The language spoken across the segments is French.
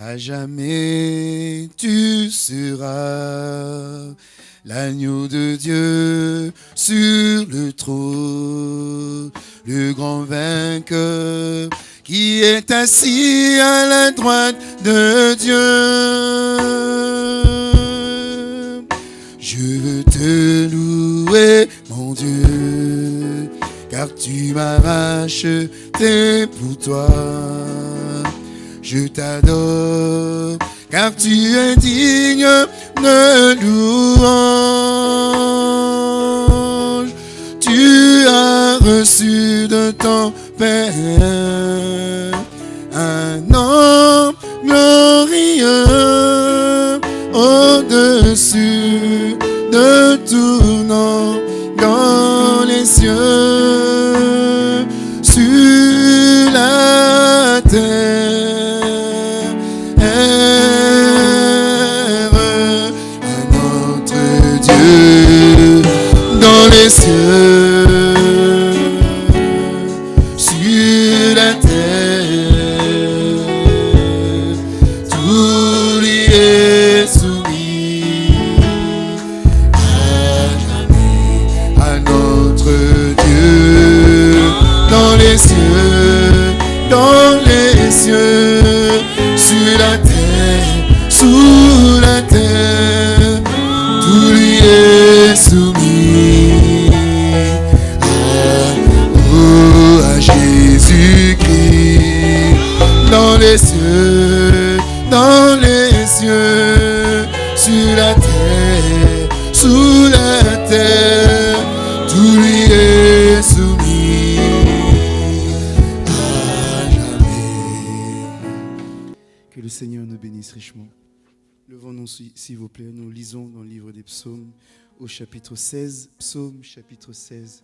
À jamais tu seras l'agneau de Dieu sur le trône, le grand vainqueur qui est assis à la droite de Dieu. Je veux te louer, mon Dieu, car tu m'as racheté pour toi. Je t'adore, car tu es digne de louange. Tu as reçu de ton Père un nom glorieux au-dessus de tout nom dans les cieux, sur la terre. Sur la terre, sous la terre, tout lui est soumis à jamais. Que le Seigneur nous bénisse richement. Levons-nous, s'il vous plaît, nous lisons dans le livre des psaumes au chapitre 16, psaume chapitre 16,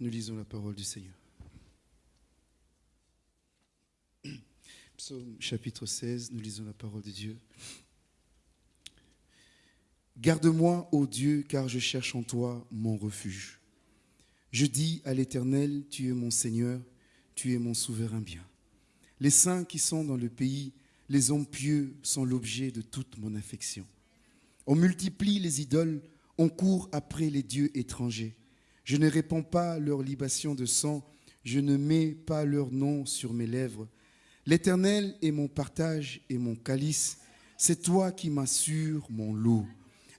nous lisons la parole du Seigneur. Psaume chapitre 16, nous lisons la parole de Dieu. Garde-moi, ô Dieu, car je cherche en toi mon refuge. Je dis à l'Éternel, tu es mon Seigneur, tu es mon souverain bien. Les saints qui sont dans le pays, les hommes pieux sont l'objet de toute mon affection. On multiplie les idoles, on court après les dieux étrangers. Je ne répands pas leur libation de sang, je ne mets pas leur nom sur mes lèvres. L'Éternel est mon partage et mon calice, c'est toi qui m'assures mon lot.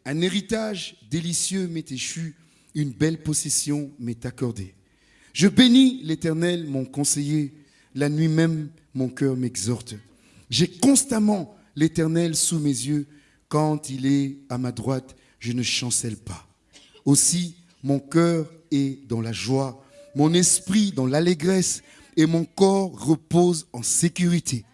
Un héritage délicieux m'est échu, une belle possession m'est accordée. Je bénis l'Éternel, mon conseiller, la nuit même mon cœur m'exhorte. J'ai constamment l'Éternel sous mes yeux, quand il est à ma droite, je ne chancelle pas. Aussi, mon cœur est dans la joie, mon esprit dans l'allégresse, et mon corps repose en sécurité.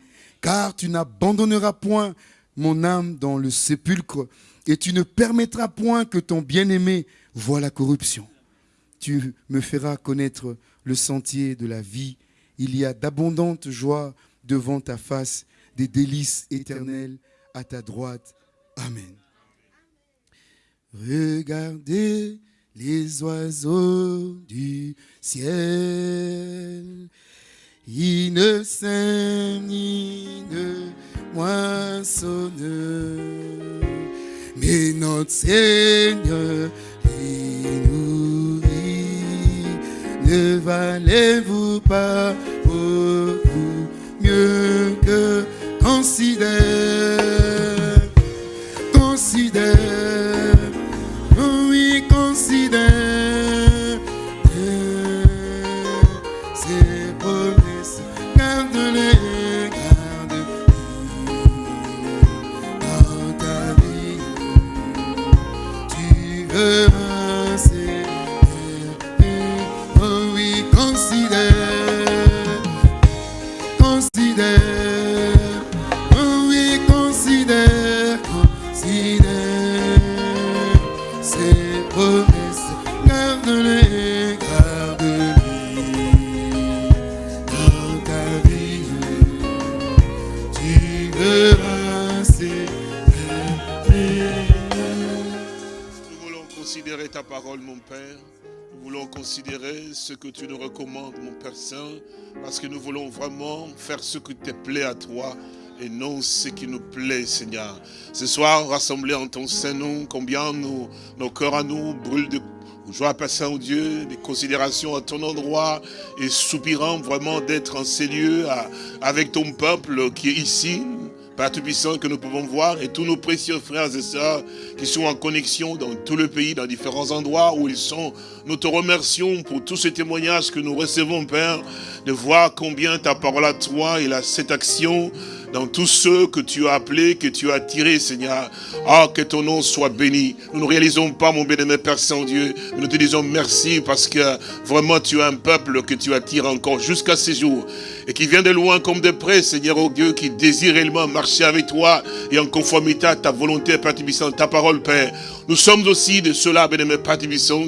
Car tu n'abandonneras point mon âme dans le sépulcre, et tu ne permettras point que ton bien-aimé voie la corruption. Tu me feras connaître le sentier de la vie. Il y a d'abondantes joies devant ta face, des délices éternelles à ta droite. Amen. Regardez les oiseaux du ciel. Ils ne sèment ni ne notre Seigneur les nourrit. Ne valez-vous pas tu nous recommandes, mon Père Saint, parce que nous voulons vraiment faire ce qui te plaît à toi et non ce qui nous plaît, Seigneur. Ce soir, rassemblés en ton Saint-Nom, combien nos, cœurs à nous brûlent de joie, Père Saint-Dieu, des considérations à ton endroit et soupirant vraiment d'être en ces lieux avec ton peuple qui est ici, Père Tout-Puissant, que nous pouvons voir, et tous nos précieux frères et sœurs qui sont en connexion dans tout le pays, dans différents endroits où ils sont. Nous te remercions pour tous ces témoignages que nous recevons, Père, de voir combien ta parole à toi et cette action dans tous ceux que tu as appelés, que tu as tirés, Seigneur. Ah, que ton nom soit béni. Nous ne réalisons pas, mon bien-aimé Père Saint-Dieu, nous te disons merci parce que vraiment tu as un peuple que tu attires encore jusqu'à ces jours et qui vient de loin comme de près, Seigneur, oh Dieu, qui désire réellement marcher avec toi et en conformité à ta volonté, Père ta parole, Père. Nous sommes aussi de ceux-là, bien-aimés,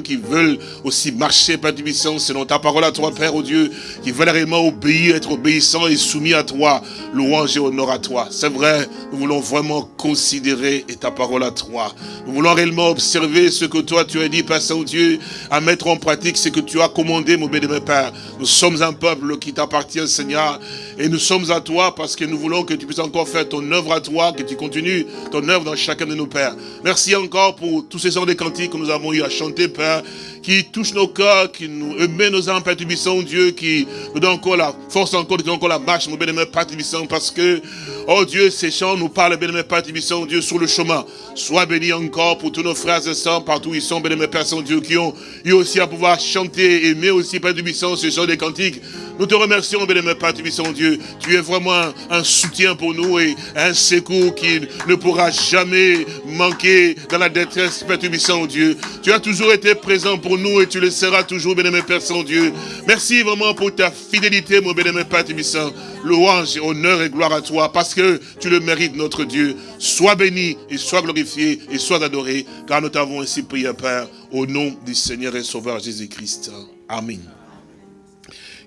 qui veulent aussi marcher, Père selon ta parole à toi, Père, oh Dieu, qui veulent réellement obéir, être obéissants et soumis à toi, louange et honneur à toi. C'est vrai, nous voulons vraiment considérer et ta parole à toi. Nous voulons réellement observer ce que toi tu as dit, Père Saint-Dieu, à mettre en pratique ce que tu as commandé, mon bien-aimé Père. Nous sommes un peuple qui t'appartient, Seigneur et nous sommes à toi parce que nous voulons que tu puisses encore faire ton œuvre à toi, que tu continues ton œuvre dans chacun de nos pères. Merci encore pour tous ces heures de cantiques que nous avons eu à chanter, Père, qui touchent nos cœurs, qui nous émet nos âmes, Père Dieu, qui nous donne encore la force, encore, nous donne encore la marche, mon bien-aimé Père parce que, oh Dieu, ces chants nous parlent, bien-aimé Père Dieu, sur le chemin. Sois béni encore pour tous nos frères et sœurs, partout où ils sont, bien-aimé Père Saint-Dieu, qui ont eu aussi à pouvoir chanter, aimer aussi, Père Tubissant, ces chants des cantiques. Nous te remercions, bien-aimé Père Dieu. Tu es vraiment un, soutien pour nous et un secours qui ne pourra jamais manquer dans la détresse, Père Dieu. Tu as toujours été présent pour nous et tu le seras toujours, bien-aimé Père Saint-Dieu. Merci vraiment pour ta fidélité, mon bien-aimé Père Tubissant. Louange, honneur et gloire à toi parce que tu le mérites, notre Dieu. Sois béni et sois glorifié et sois adoré, car nous t'avons ainsi prié, Père, au nom du Seigneur et Sauveur Jésus-Christ. Amen.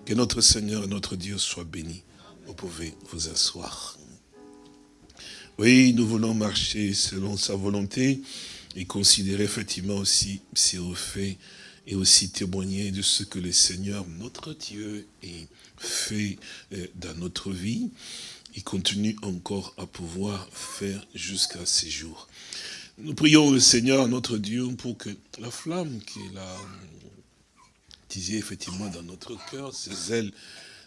Que notre Seigneur et notre Dieu soit béni. Vous pouvez vous asseoir. Oui, nous voulons marcher selon sa volonté et considérer effectivement aussi ses refaits et aussi témoigner de ce que le Seigneur, notre Dieu, est fait euh, dans notre vie et continue encore à pouvoir faire jusqu'à ces jours. Nous prions le Seigneur, notre Dieu, pour que la flamme qui est là, disait effectivement dans notre cœur, ces ailes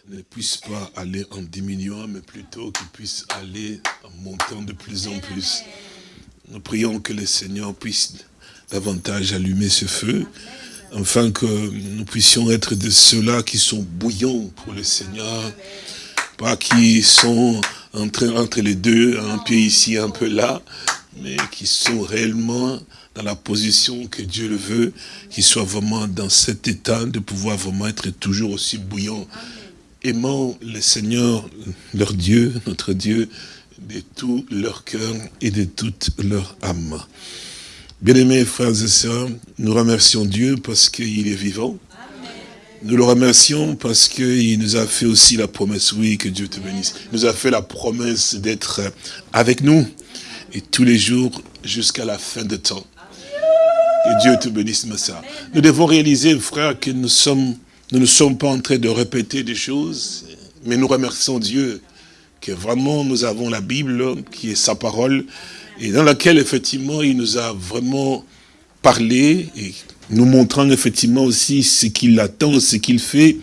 ne puissent pas aller en diminuant, mais plutôt qu'ils puissent aller en montant de plus en plus. Nous prions que le Seigneur puisse davantage allumer ce feu, afin que nous puissions être de ceux-là qui sont bouillants pour le Seigneur, pas qui sont entre, les deux, un pied ici, un peu là, mais qui sont réellement dans la position que Dieu le veut, qu'ils soient vraiment dans cet état de pouvoir vraiment être toujours aussi bouillant, aimant le Seigneur, leur Dieu, notre Dieu, de tout leur cœur et de toute leur âme. Bien-aimés frères et sœurs, nous remercions Dieu parce qu'il est vivant. Nous le remercions parce qu'il nous a fait aussi la promesse, oui, que Dieu te bénisse. Il nous a fait la promesse d'être avec nous et tous les jours jusqu'à la fin de temps. Que Dieu te bénisse, ça. Nous devons réaliser, frère, que nous ne sommes pas en train de répéter des choses, mais nous remercions Dieu que vraiment nous avons la Bible, qui est sa parole, et dans laquelle, effectivement, il nous a vraiment parlé, et nous montrant effectivement aussi ce qu'il attend, ce qu'il fait,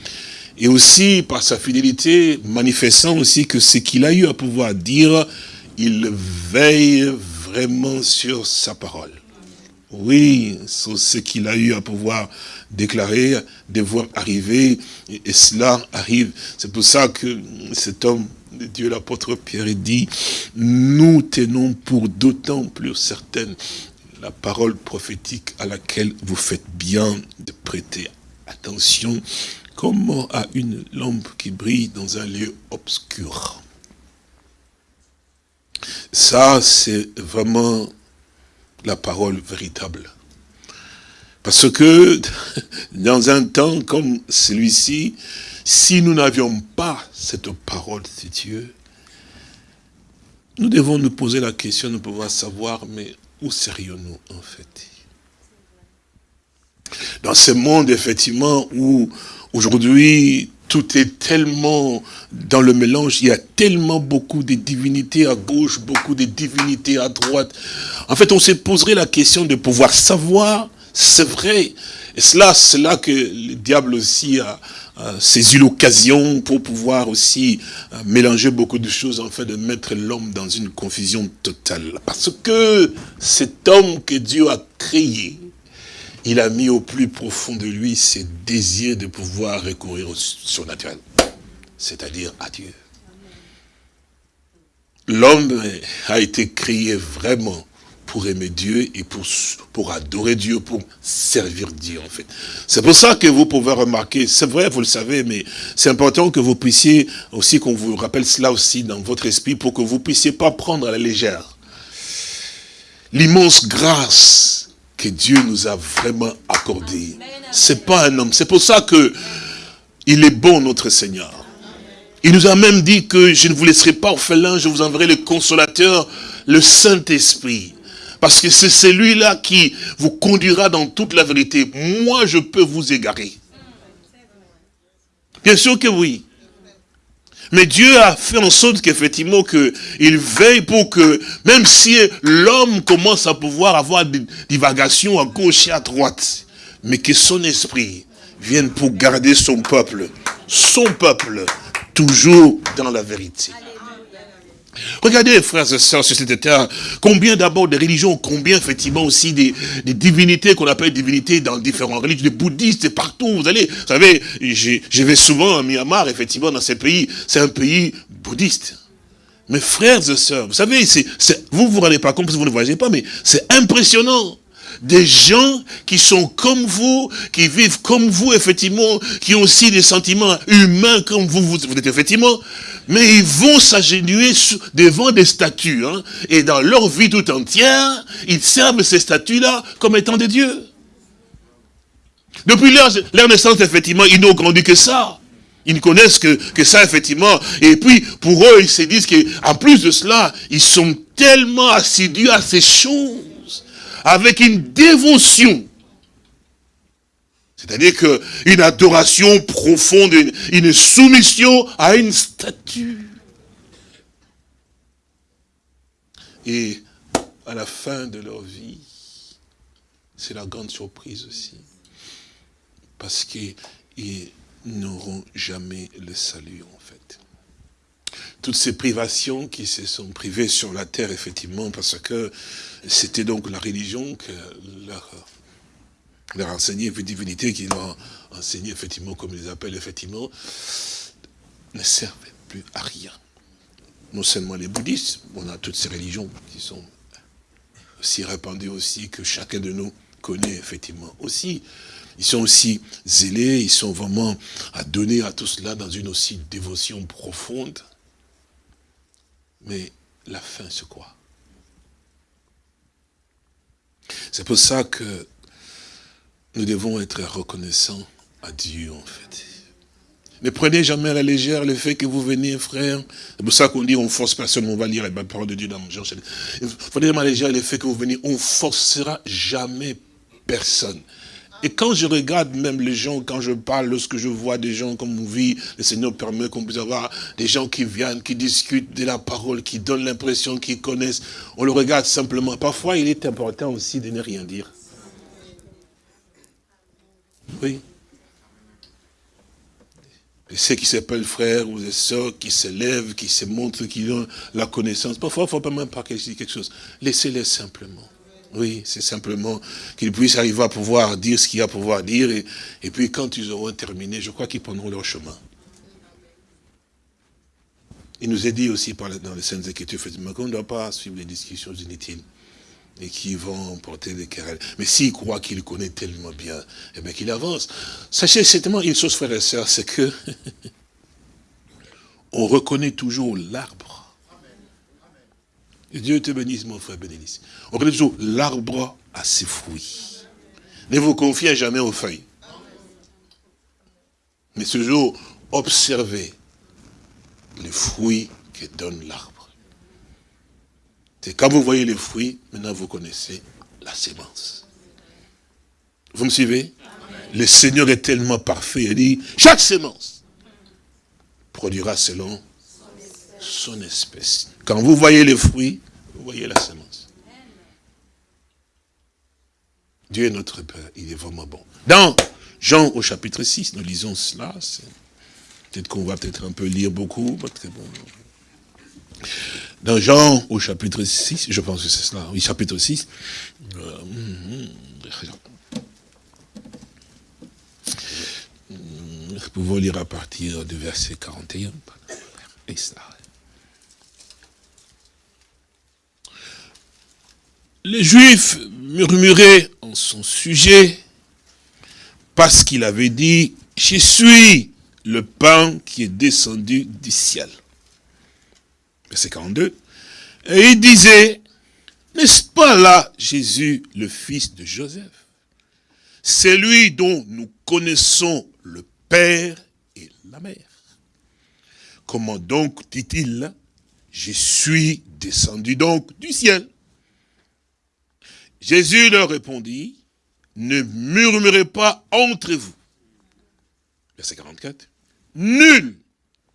et aussi, par sa fidélité, manifestant aussi que ce qu'il a eu à pouvoir dire, il veille vraiment sur sa parole. Oui, c'est ce qu'il a eu à pouvoir déclarer, de voir arriver, et, cela arrive. C'est pour ça que cet homme de Dieu, l'apôtre Pierre, dit, nous tenons pour d'autant plus certaine la parole prophétique à laquelle vous faites bien de prêter attention, comme à une lampe qui brille dans un lieu obscur. Ça, c'est vraiment la parole véritable. Parce que dans un temps comme celui-ci, si nous n'avions pas cette parole de Dieu, nous devons nous poser la question de pouvoir savoir, mais où serions-nous en fait? Dans ce monde, effectivement, où aujourd'hui tout est tellement dans le mélange, il y a tellement beaucoup de divinités à gauche, beaucoup de divinités à droite. En fait, on se poserait la question de pouvoir savoir, c'est vrai. Et cela, c'est là que le diable aussi a, saisi l'occasion pour pouvoir aussi euh, mélanger beaucoup de choses, en fait, de mettre l'homme dans une confusion totale. Parce que cet homme que Dieu a créé, il a mis au plus profond de lui ce désir de pouvoir recourir au surnaturel, c'est-à-dire à Dieu. L'homme a été créé vraiment pour aimer Dieu et pour, pour adorer Dieu, pour servir Dieu en fait. C'est pour ça que vous pouvez remarquer, c'est vrai, vous le savez, mais c'est important que vous puissiez aussi, qu'on vous rappelle cela aussi dans votre esprit, pour que vous puissiez pas prendre à la légère l'immense grâce que Dieu nous a vraiment accordé. C'est pas un homme. C'est pour ça que il est bon, notre Seigneur. Il nous a même dit que je ne vous laisserai pas orphelin, je vous enverrai le consolateur, le Saint-Esprit. Parce que c'est celui-là qui vous conduira dans toute la vérité. Moi, je peux vous égarer. Bien sûr que oui. Mais Dieu a fait en sorte qu'effectivement, il veille pour que, même si l'homme commence à pouvoir avoir des divagations à gauche et à droite, mais que son esprit vienne pour garder son peuple, son peuple, toujours dans la vérité. Regardez, frères et sœurs, sur cette terre, combien d'abord de religions, combien effectivement aussi des, divinités qu'on appelle divinités dans différentes religions, des bouddhistes partout. Vous allez, vous savez, je vais souvent à Myanmar, effectivement, dans ces pays, c'est un pays bouddhiste. Mes frères et sœurs, vous savez, vous vous rendez pas compte parce que vous ne voyagez pas, mais c'est impressionnant des gens qui sont comme vous, qui vivent comme vous, effectivement, qui ont aussi des sentiments humains comme vous, vous, êtes effectivement, mais ils vont s'agenouiller devant des statues, hein, et dans leur vie tout entière, ils servent ces statues-là comme étant des dieux. Depuis leur, naissance, effectivement, ils n'ont grandi que ça. Ils ne connaissent que, que ça, effectivement. Et puis, pour eux, ils se disent qu'en plus de cela, ils sont tellement assidus à ces choses avec une dévotion. C'est-à-dire qu'une adoration profonde, une, soumission à une statue. Et à la fin de leur vie, c'est la grande surprise aussi. Parce qu'ils n'auront jamais le salut, toutes ces privations qui se sont privées sur la terre, effectivement, parce que c'était donc la religion que leur, leur enseignait, une divinité qui leur enseignait, effectivement, comme ils appellent, effectivement, ne servait plus à rien. Non seulement les bouddhistes, on a toutes ces religions qui sont aussi répandues aussi, que chacun de nous connaît, effectivement, aussi. Ils sont aussi zélés, ils sont vraiment à donner à tout cela dans une aussi dévotion profonde. Mais la fin, c'est quoi? C'est pour ça que nous devons être reconnaissants à Dieu, en fait. Ne prenez jamais à la légère le fait que vous venez, frère. C'est pour ça qu'on dit on force personne, on va lire la parole de Dieu dans Jean. Il faut jamais à la légère le fait que vous venez, on forcera jamais personne. Et quand je regarde même les gens, quand je parle, lorsque je vois des gens comme on vit, le Seigneur permet qu'on puisse avoir des gens qui viennent, qui discutent de la parole, qui donnent l'impression qu'ils connaissent. On le regarde simplement. Parfois, il est important aussi de ne rien dire. Oui. Et ceux qui s'appellent frères ou sœurs, qui s'élèvent, qui se montrent, qui ont la connaissance. Parfois, il ne faut pas même pas quelque chose. Laissez-les simplement. Oui, c'est simplement qu'ils puissent arriver à pouvoir dire ce qu'il y a à pouvoir dire. Et, puis quand ils auront terminé, je crois qu'ils prendront leur chemin. Il nous est dit aussi dans les Saintes Écritures, qu'on ne doit pas suivre les discussions inutiles et qui vont porter des querelles. Mais s'il croit qu'il connaît tellement bien, eh bien qu'il avance. Sachez certainement une chose, frères et sœurs, c'est que on reconnaît toujours l'arbre Dieu te bénisse, mon frère bénisse. On connaît toujours l'arbre à ses fruits. Ne vous confiez jamais aux feuilles. Mais toujours, observez les fruits que donne l'arbre. C'est quand vous voyez les fruits, maintenant vous connaissez la sémence. Vous me suivez? Le Seigneur est tellement parfait, il dit, chaque sémence produira selon son espèce. Quand vous voyez les fruits, voyez la semence. Dieu est notre Père, il est vraiment bon. Dans Jean au chapitre 6, nous lisons cela. Peut-être qu'on va peut-être un peu lire beaucoup, très bon. Dans Jean au chapitre 6, je pense que c'est cela, oui, chapitre 6. Euh, nous pouvons lire à partir du verset 41. Et cela. Les Juifs murmuraient en son sujet parce qu'il avait dit, je suis le pain qui est descendu du ciel. Verset 42. Et il disait, n'est-ce pas là Jésus, le fils de Joseph? C'est lui dont nous connaissons le Père et la Mère. Comment donc dit-il Je suis descendu donc du ciel. Jésus leur répondit, ne murmurez pas entre vous. Verset 44. Nul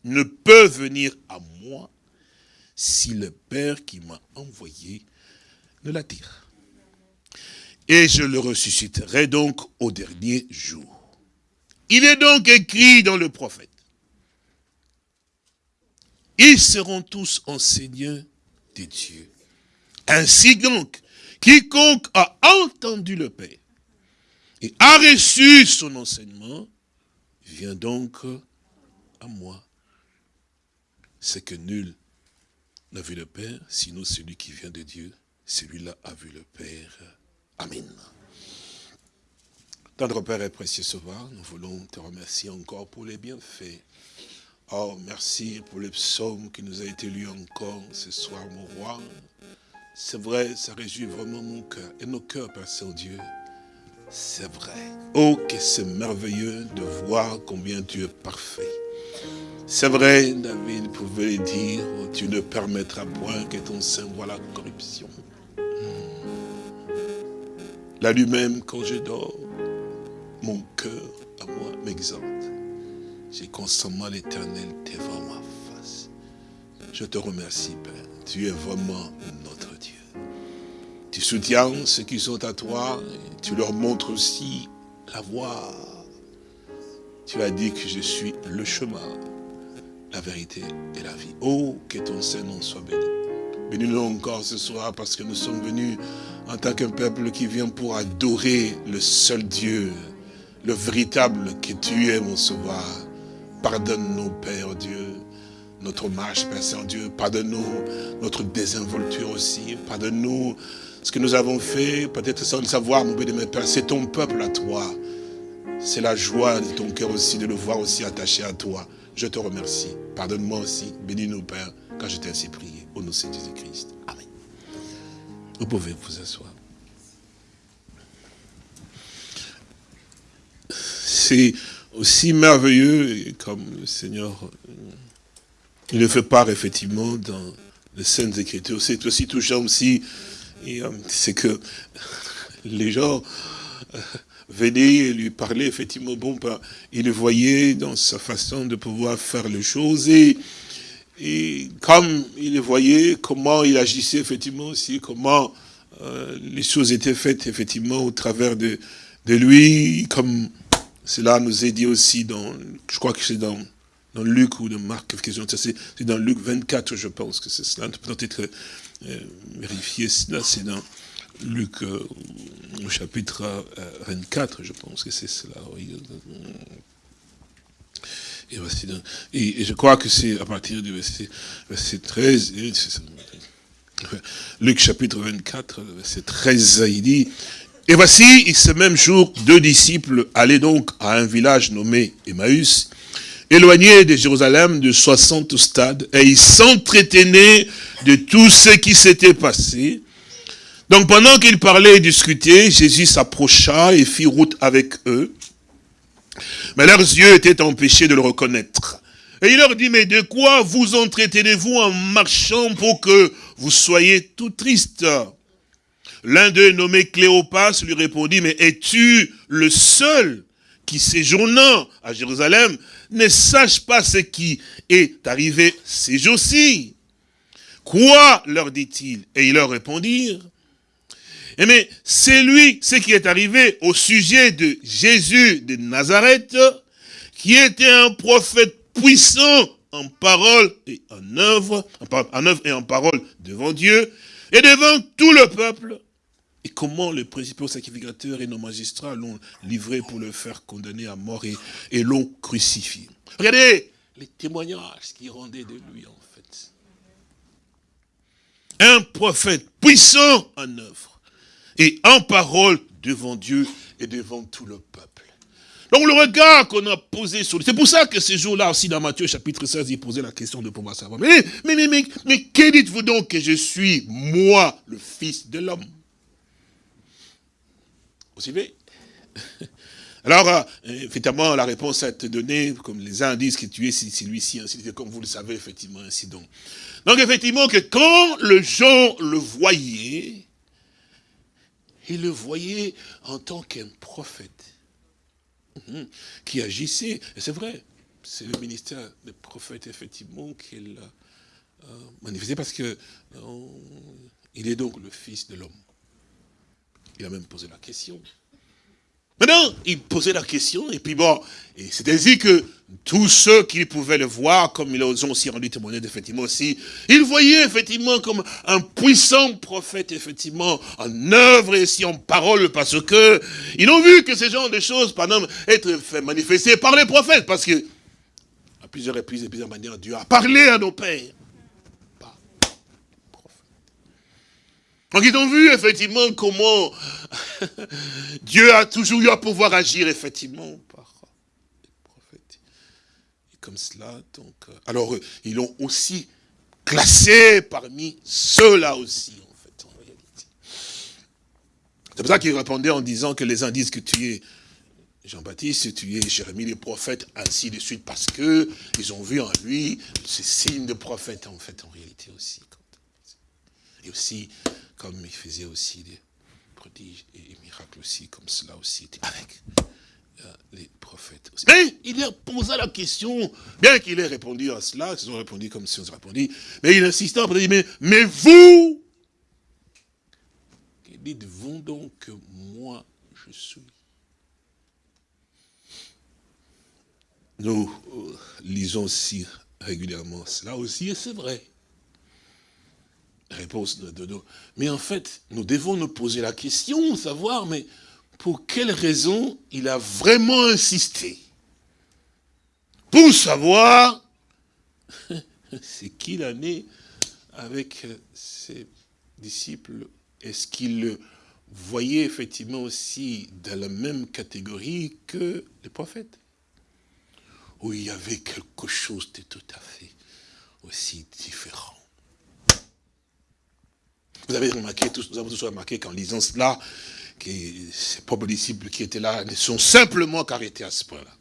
ne peut venir à moi si le Père qui m'a envoyé ne l'attire. Et je le ressusciterai donc au dernier jour. Il est donc écrit dans le prophète. Ils seront tous enseignants des dieux. Ainsi donc, quiconque a entendu le Père et a reçu son enseignement, vient donc à moi. C'est que nul n'a vu le Père, sinon celui qui vient de Dieu, celui-là a vu le Père. Amen. Tendre Père et précieux Sauveur, nous voulons te remercier encore pour les bienfaits. Oh, merci pour le psaume qui nous a été lu encore ce soir, mon roi. C'est vrai, ça réjouit vraiment mon cœur et nos cœurs, Père Saint-Dieu. C'est vrai. Oh, que c'est merveilleux de voir combien Dieu est parfait. C'est vrai, David pouvait dire, oh, tu ne permettras point que ton sein voit la corruption. Hmm. La nuit même, quand je dors, mon cœur à moi m'exalte. J'ai constamment l'éternel devant ma face. Je te remercie, Père. Tu es vraiment. Tu soutiens ceux qui sont à toi, tu leur montres aussi la voie. Tu as dit que je suis le chemin, la vérité et la vie. Oh, que ton Saint-Nom soit béni. Bénis-nous encore ce soir parce que nous sommes venus en tant qu'un peuple qui vient pour adorer le seul Dieu, le véritable que tu es, mon sauveur. Pardonne-nous, Père Dieu, notre marche, Père Saint-Dieu. Pardonne-nous notre désinvolture aussi. Pardonne-nous ce que nous avons fait, peut-être sans le savoir, mon béni, Père, c'est ton peuple à toi. C'est la joie de ton cœur aussi de le voir aussi attaché à toi. Je te remercie. Pardonne-moi aussi. Bénis-nous, Père, quand je t'ai ainsi prié. Au nom de Jésus-Christ. Amen. Vous pouvez vous asseoir. C'est aussi merveilleux, comme le Seigneur il le fait part effectivement dans les Saintes Écritures. C'est aussi touchant aussi euh, c'est que les gens euh, venaient lui parler, effectivement, bon, ben, il le voyait dans sa façon de pouvoir faire les choses, et, et comme il voyait, comment il agissait, effectivement, aussi, comment euh, les choses étaient faites, effectivement, au travers de, de lui, comme cela nous est dit aussi dans, je crois que c'est dans Luc ou dans Marc, c'est dans Luc 24, je pense que c'est cela, peut-être vérifier cela, c'est dans Luc euh, au chapitre 24, euh, je pense que c'est cela. Et, voici et, je crois que c'est à partir du verset, 13, Luc chapitre 24, verset 13, il dit, et voici, ce même jour, deux disciples allaient donc à un village nommé Emmaüs, éloigné de Jérusalem de 60 stades, et ils s'entretenaient de tout ce qui s'était passé. Donc pendant qu'ils parlaient et discutaient, Jésus s'approcha et fit route avec eux. Mais leurs yeux étaient empêchés de le reconnaître. Et il leur dit, mais de quoi vous entretenez-vous en marchant pour que vous soyez tout tristes? L'un d'eux, nommé Cléopas, lui répondit, mais es-tu le seul qui séjournant à Jérusalem ne sache pas ce qui est arrivé ces jours-ci. Quoi leur dit-il? Et ils leur répondirent, eh mais c'est lui, ce qui est arrivé au sujet de Jésus de Nazareth, qui était un prophète puissant en parole et en œuvre, en œuvre et en parole devant Dieu et devant tout le peuple. Et comment les principaux sacrificateurs et nos magistrats l'ont livré pour le faire condamner à mort et, l'ont crucifié. Regardez les témoignages qu'il rendait de lui en fait. Un prophète puissant en œuvre et en parole devant Dieu et devant tout le peuple. Donc le regard qu'on a posé sur lui, c'est pour ça que ce jour-là aussi dans Matthieu chapitre 16, il posait la question de pouvoir savoir. Mais, mais, mais, mais, mais que dites-vous donc que je suis, moi, le fils de l'homme? Alors, euh, effectivement, la réponse a été donnée, comme les uns disent que tu es celui-ci, ainsi comme vous le savez, effectivement, ainsi donc. Donc, effectivement, que quand le gens le voyaient, ils le voyaient en tant qu'un prophète. Mhm. qui agissait. Et c'est vrai, c'est le ministère des prophètes, effectivement, qu'il a euh, manifesté, parce que euh, il est donc le fils de l'homme. Il a même posé la question. Maintenant, il posait la question, et puis bon, c'est ainsi que tous ceux qui pouvaient le voir, comme ils ont aussi rendu témoignage, effectivement aussi, ils voyaient effectivement comme un puissant prophète, effectivement, en œuvre et aussi en parole, parce que ils ont vu que ces genres de choses, pendant être fait manifester par les prophètes, parce que, à plusieurs reprises et plusieurs manières, Dieu a parlé à nos pères. Donc ils ont vu effectivement comment Dieu a toujours eu à pouvoir agir effectivement par les prophètes. Et comme cela, donc, euh, alors ils l'ont aussi classé parmi ceux-là aussi, en fait, en réalité. C'est pour ça qu'il répondait en disant que les uns disent que tu es Jean-Baptiste, tu es Jérémie le prophète, ainsi de suite, parce que ils ont vu en lui ces signes de prophète, en fait, en réalité aussi. Et aussi, comme il faisait aussi des prodiges et miracles aussi, comme cela aussi, avec euh, les prophètes aussi. Mais il a posé la question, bien qu'il ait répondu à cela, ils ont répondu comme si on se répondait, mais il insistait, il dit, mais, mais vous, dites-vous donc que moi je suis? Nous euh, lisons aussi régulièrement cela aussi, et c'est vrai réponse de, nous. Mais en fait, nous devons nous poser la question, savoir, mais pour quelle raison il a vraiment insisté Pour savoir ce qu'il en est avec ses disciples. Est-ce qu'il le voyait effectivement aussi dans la même catégorie que les prophètes Où il y avait quelque chose de tout à fait aussi différent? Vous avez remarqué, tous, nous avons tous remarqué qu'en lisant cela, que ces propres disciples qui étaient là ne sont simplement qu'arrêtés à ce point-là.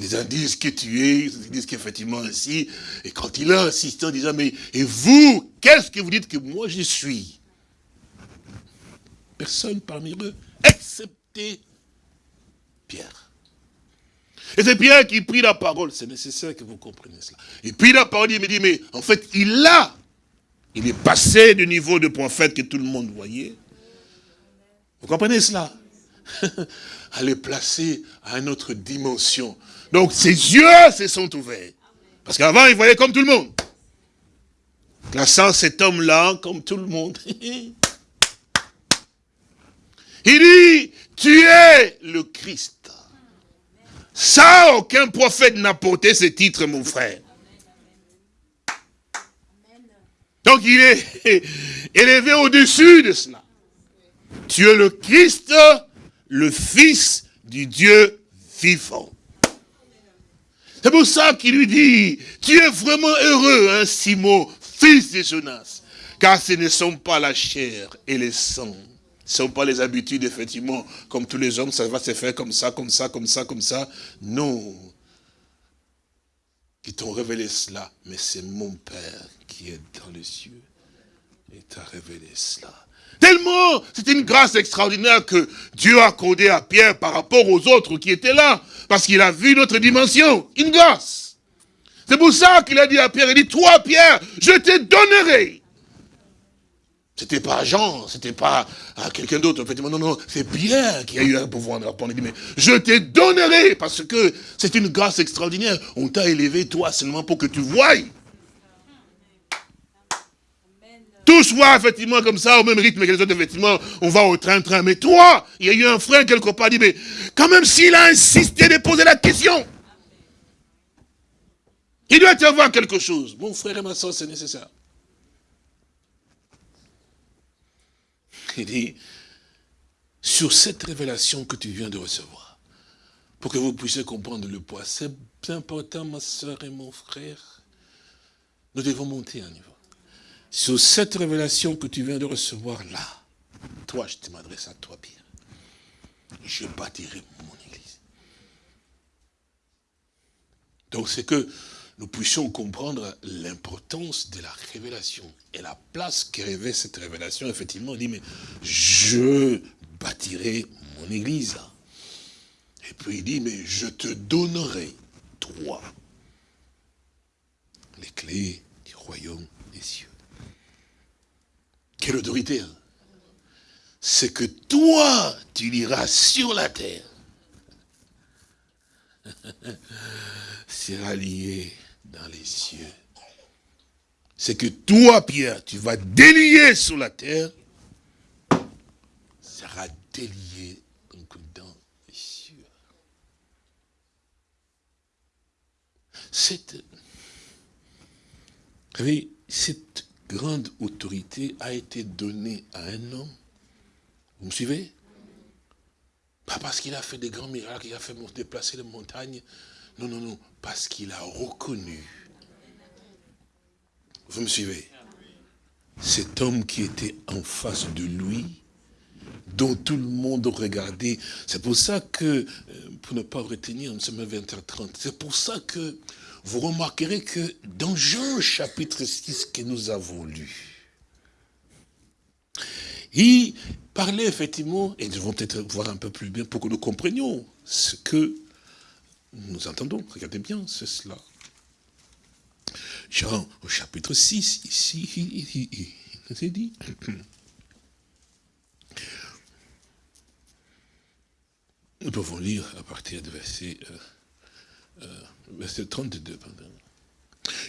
Les uns disent que tu es, ils disent qu'effectivement ainsi, et quand il a insisté en disant, mais et vous, qu'est-ce que vous dites que moi je suis? Personne parmi eux, excepté Pierre. Et c'est Pierre qui prit la parole, c'est nécessaire que vous compreniez cela. Et puis la parole, il me dit, mais en fait, il a il est passé du niveau de prophète que tout le monde voyait. Vous comprenez cela? À le placer à une autre dimension. Donc ses yeux se sont ouverts. Parce qu'avant, il voyait comme tout le monde. Classant cet homme-là comme tout le monde. il dit, tu es le Christ. Ça, aucun prophète n'a porté ce titre, mon frère. Donc il est élevé au-dessus de cela. Tu es le Christ, le Fils du Dieu vivant. C'est pour ça qu'il lui dit, tu es vraiment heureux, hein, Simon, fils de Jonas, car ce ne sont pas la chair et les sangs. Ce ne sont pas les habitudes, effectivement, comme tous les hommes, ça va se faire comme ça, comme ça, comme ça, comme ça. Non. Qui t'ont révélé cela, mais c'est mon Père qui est dans les cieux et t'a révélé cela. Tellement, c'est une grâce extraordinaire que Dieu a accordé à Pierre par rapport aux autres qui étaient là. Parce qu'il a vu notre dimension. Une grâce. C'est pour ça qu'il a dit à Pierre, il dit, toi Pierre, je te donnerai. C'était pas Jean, c'était pas quelqu'un d'autre. Effectivement, non, non, c'est Pierre qui a eu un pouvoir de. Il dit, mais je te donnerai, parce que c'est une grâce extraordinaire. On t'a élevé, toi, seulement pour que tu voies tout soit effectivement comme ça, au même rythme que les autres, effectivement, on va au train-train. Mais toi, il y a eu un frère quelque part, dit, mais quand même s'il a insisté de poser la question, il doit y avoir quelque chose. Mon frère et ma soeur, c'est nécessaire. Il dit, sur cette révélation que tu viens de recevoir, pour que vous puissiez comprendre le poids, c'est important, ma soeur et mon frère, nous devons monter un niveau sur cette révélation que tu viens de recevoir là, toi, je m'adresse à toi, Pierre. Je bâtirai mon église. Donc c'est que nous puissions comprendre l'importance de la révélation et la place que revêt cette révélation. Effectivement, on dit, mais je bâtirai mon église. Et puis il dit, mais je te donnerai, toi, les clés du royaume des cieux. Quelle autorité hein? C'est que toi, tu liras sur la terre. sera lié dans les cieux. C'est que toi, Pierre, tu vas délier sur la terre, sera délié dans les cieux. Cette, savez, cette grande autorité a été donnée à un homme. Vous me suivez? Pas parce qu'il a fait des grands miracles, il a fait déplacer les montagnes. Non, non, non. Parce qu'il a reconnu. Vous me suivez? Cet homme qui était en face de lui, dont tout le monde regardait. C'est pour ça que, euh, pour ne pas retenir, nous sommes à 20h30, c'est pour ça que vous remarquerez que dans Jean chapitre 6 que nous avons lu, il parlait effectivement, et nous devons peut-être voir un peu plus bien pour que nous comprenions ce que nous entendons. Regardez bien, c'est cela. Jean, au chapitre 6, ici, il nous est dit. Nous pouvons lire à partir du verset euh, verset 32.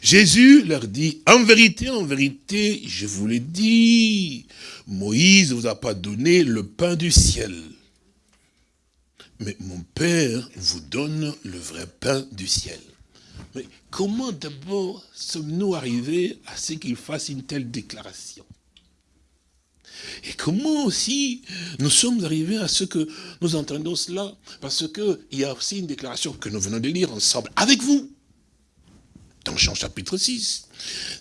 Jésus leur dit, en vérité, en vérité, je vous l'ai dit, Moïse ne vous a pas donné le pain du ciel. Mais mon Père vous donne le vrai pain du ciel. Mais comment d'abord sommes-nous arrivés à ce qu'il fasse une telle déclaration? Et comment aussi nous sommes arrivés à ce que nous entendons cela? Parce qu'il y a aussi une déclaration que nous venons de lire ensemble avec vous. Dans Jean chapitre 6,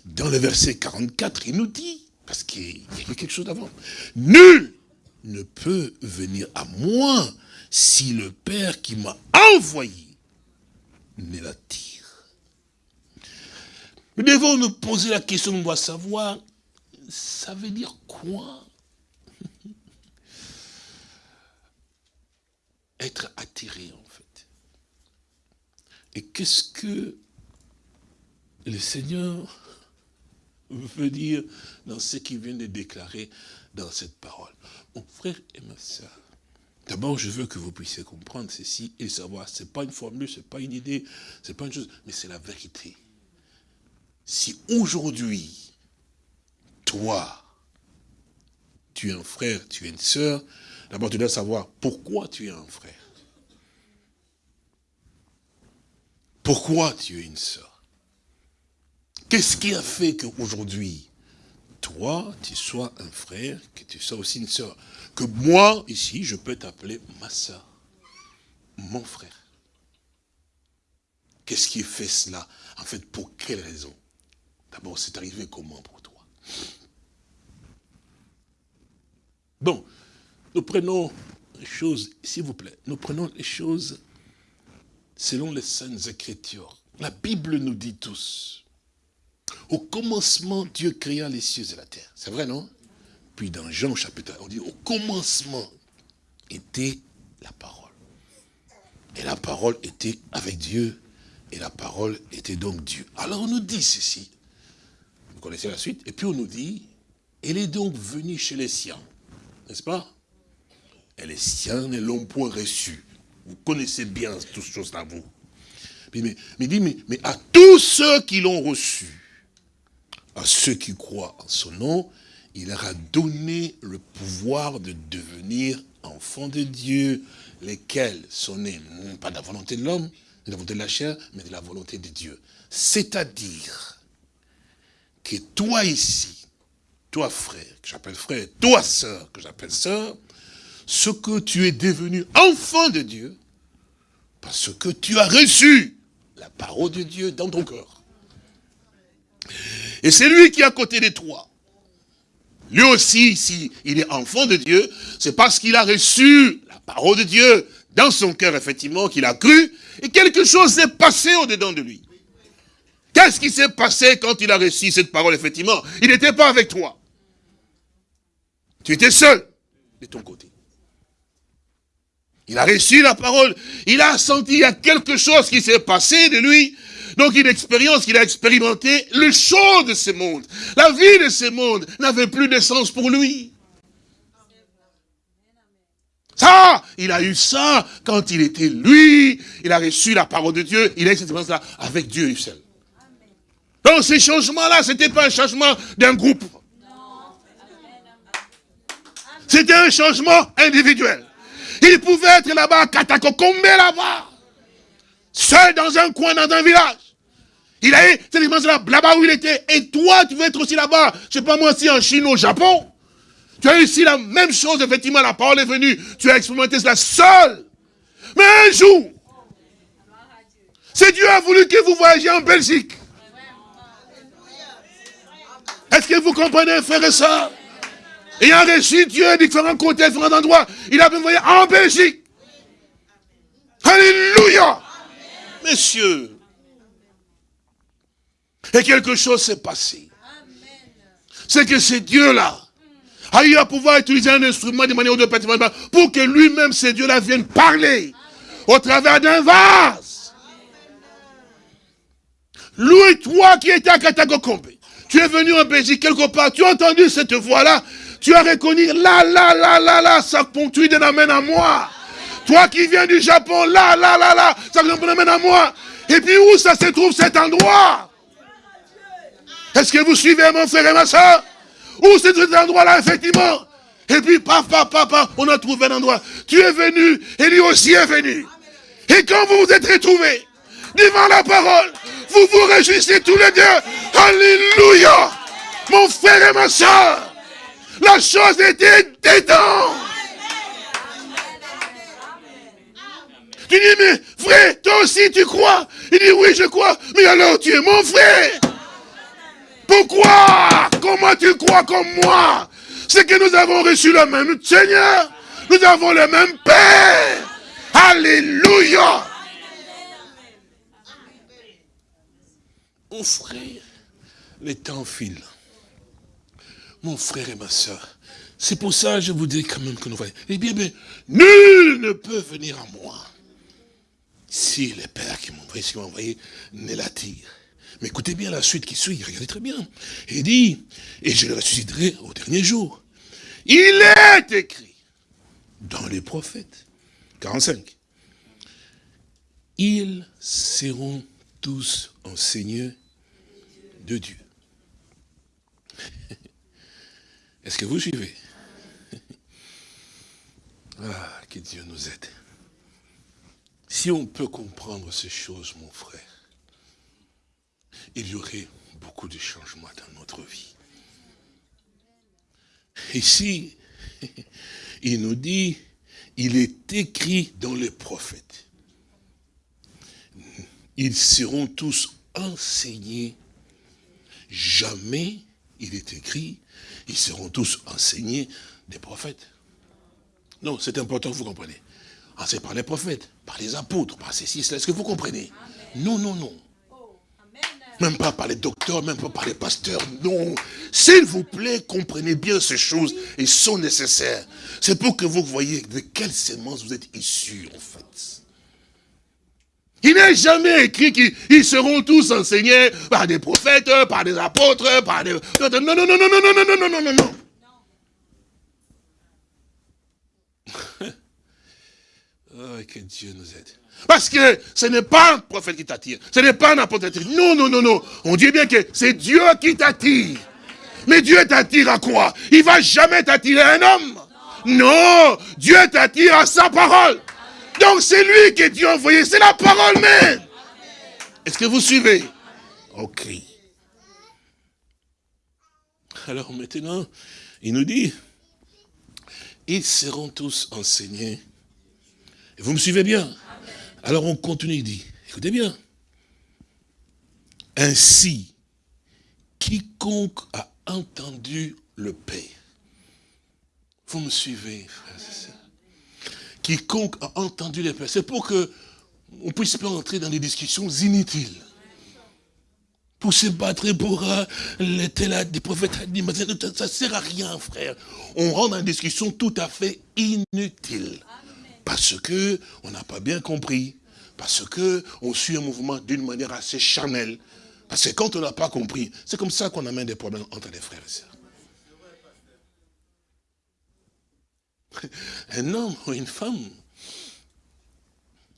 dans le verset 44, il nous dit, parce qu'il y a quelque chose d'avant, nul ne peut venir à moi si le Père qui m'a envoyé ne l'attire. Nous devons nous poser la question, on doit savoir, ça veut dire quoi? Être attiré en fait. Et qu'est-ce que le Seigneur veut dire dans ce qu'il vient de déclarer dans cette parole? Mon frère et ma soeur, d'abord je veux que vous puissiez comprendre ceci et savoir, ce n'est pas une formule, ce n'est pas une idée, ce n'est pas une chose, mais c'est la vérité. Si aujourd'hui, toi, tu es un frère, tu es une sœur, D'abord, tu dois savoir pourquoi tu es un frère. Pourquoi tu es une sœur? Qu'est-ce qui a fait qu'aujourd'hui, toi, tu sois un frère, que tu sois aussi une sœur? Que moi, ici, je peux t'appeler ma sœur, mon frère. Qu'est-ce qui fait cela? En fait, pour quelle raison? D'abord, c'est arrivé comment pour toi? Bon, nous prenons les choses, s'il vous plaît, nous prenons les choses selon les saintes écritures. La Bible nous dit tous. Au commencement, Dieu créa les cieux et la terre. C'est vrai, non? Puis dans Jean chapitre 1, on dit au commencement était la parole. Et la parole était avec Dieu, et la parole était donc Dieu. Alors on nous dit ceci, vous connaissez la suite, et puis on nous dit, elle est donc venue chez les siens, n'est-ce pas? Et les siens ne l'ont point reçu. Vous connaissez bien toutes choses-là, vous. Mais, mais, dit, mais, mais à tous ceux qui l'ont reçu, à ceux qui croient en son nom, il leur a donné le pouvoir de devenir enfants de Dieu, lesquels sont nés, non pas de la volonté de l'homme, de la volonté de la chair, mais de la volonté de Dieu. C'est-à-dire que toi ici, toi frère, que j'appelle frère, toi sœur, que j'appelle sœur, ce que tu es devenu enfant de Dieu, parce que tu as reçu la parole de Dieu dans ton cœur. Et c'est lui qui est à côté de toi. Lui aussi, s'il il est enfant de Dieu, c'est parce qu'il a reçu la parole de Dieu dans son cœur, effectivement, qu'il a cru, et quelque chose s'est passé au-dedans de lui. Qu'est-ce qui s'est passé quand il a reçu cette parole, effectivement? Il n'était pas avec toi. Tu étais seul de ton côté. Il a reçu la parole, il a senti, il y a quelque chose qui s'est passé de lui, donc une expérience qu'il a expérimenté, le chaud de ce monde, la vie de ce monde n'avait plus de sens pour lui. Ça, il a eu ça quand il était lui, il a reçu la parole de Dieu, il a eu cette expérience-là avec Dieu seul. Donc ces changements-là, ce n'était pas un changement d'un groupe. C'était un changement individuel. Il pouvait être là-bas, catacombé là-bas, seul dans un coin, dans un village. Il a eu cette expérience-là, là-bas où il était. Et toi, tu veux être aussi là-bas, je sais pas moi, si en Chine, au Japon. Tu as eu ici la même chose, effectivement, la parole est venue. Tu as expérimenté cela seul. Mais un jour, c'est Dieu a voulu que vous voyagiez en Belgique. Est-ce que vous comprenez, frère et soeur Ayant reçu Dieu différents côtés, différents endroits, il a pu voyager en Belgique. Alléluia. Messieurs, et quelque chose s'est passé. C'est que ce Dieu-là a eu à pouvoir utiliser un instrument de manière ou de pour que lui-même, ce Dieu-là, vienne parler au travers d'un vase. Lui, toi qui étais à Katagokombe, tu es venu en Belgique quelque part, tu as entendu cette voix-là, tu as reconnu, là, là, là, là, là, ça ponctue de l'amène à moi. Toi qui viens du Japon, là, là, là, là, ça m'amène à moi. Et puis où ça se trouve cet endroit? Est-ce que vous suivez mon frère et ma soeur? Où c'est cet endroit-là, effectivement? Et puis, papa, papa, on a trouvé un endroit. Tu es venu, et lui aussi est venu. Et quand vous vous êtes retrouvés devant la parole, vous vous réjouissez tous les deux. Alléluia Mon frère et ma soeur, la chose était dedans. Tu dis, mais frère, toi aussi tu crois? Il dit, oui, je crois. Mais alors tu es mon frère. Pourquoi? Comment tu crois comme moi? C'est que nous avons reçu le même Seigneur. Nous avons le même Père. Alléluia. Mon frère, les temps filent. Mon frère et ma soeur, c'est pour ça que je vous dis quand même que nous voyons. Eh bien, bien, nul ne peut venir à moi si le Père qui m'a envoyé, qui m'a envoyé, ne l'attire. Mais écoutez bien la suite qui suit, regardez très bien. Il dit, et je le ressusciterai au dernier jour. Il est écrit dans les prophètes, 45, ils seront tous enseignés de Dieu. Est-ce que vous suivez? Ah, que Dieu nous aide. Si on peut comprendre ces choses, mon frère, il y aurait beaucoup de changements dans notre vie. Ici, il nous dit, il est écrit dans les prophètes. Ils seront tous enseignés. Jamais, il est écrit, ils seront tous enseignés des prophètes. Non, c'est important que vous compreniez. Enseignés par les prophètes, par les apôtres, par ces six Est-ce que vous comprenez? Non, non, non. Même pas par les docteurs, même pas par les pasteurs. Non. S'il vous plaît, comprenez bien ces choses. Ils sont nécessaires. C'est pour que vous voyez de quelle sémence vous êtes issus, en fait. Il n'est jamais écrit qu'ils seront tous enseignés par des prophètes, par des apôtres, par des... Non, non, non, non, non, non, non, non, non, non, non. Oh, que Dieu nous aide. Parce que ce n'est pas un prophète qui t'attire. Ce n'est pas un apôtre qui. Non, non, non, non. On dit bien que c'est Dieu qui t'attire. Mais Dieu t'attire à quoi? Il va jamais t'attirer un homme. Non, Dieu t'attire à sa parole. Donc c'est lui que Dieu a envoyé, c'est la parole même. Est-ce que vous suivez? Ok. Alors maintenant, il nous dit, ils seront tous enseignés. vous me suivez bien? Alors on continue, il dit, écoutez bien. Ainsi, quiconque a entendu le Père. Vous me suivez, frères et quiconque a entendu les pères. C'est pour que on puisse pas entrer dans des discussions inutiles. Pour se battre pour euh, là, des prophètes, ça ne sert à rien, frère. On rentre dans discussion tout à fait inutile. Parce que on n'a pas bien compris. Parce que on suit un mouvement d'une manière assez charnelle. Parce que quand on n'a pas compris, c'est comme ça qu'on amène des problèmes entre les frères et sœurs. un homme ou une femme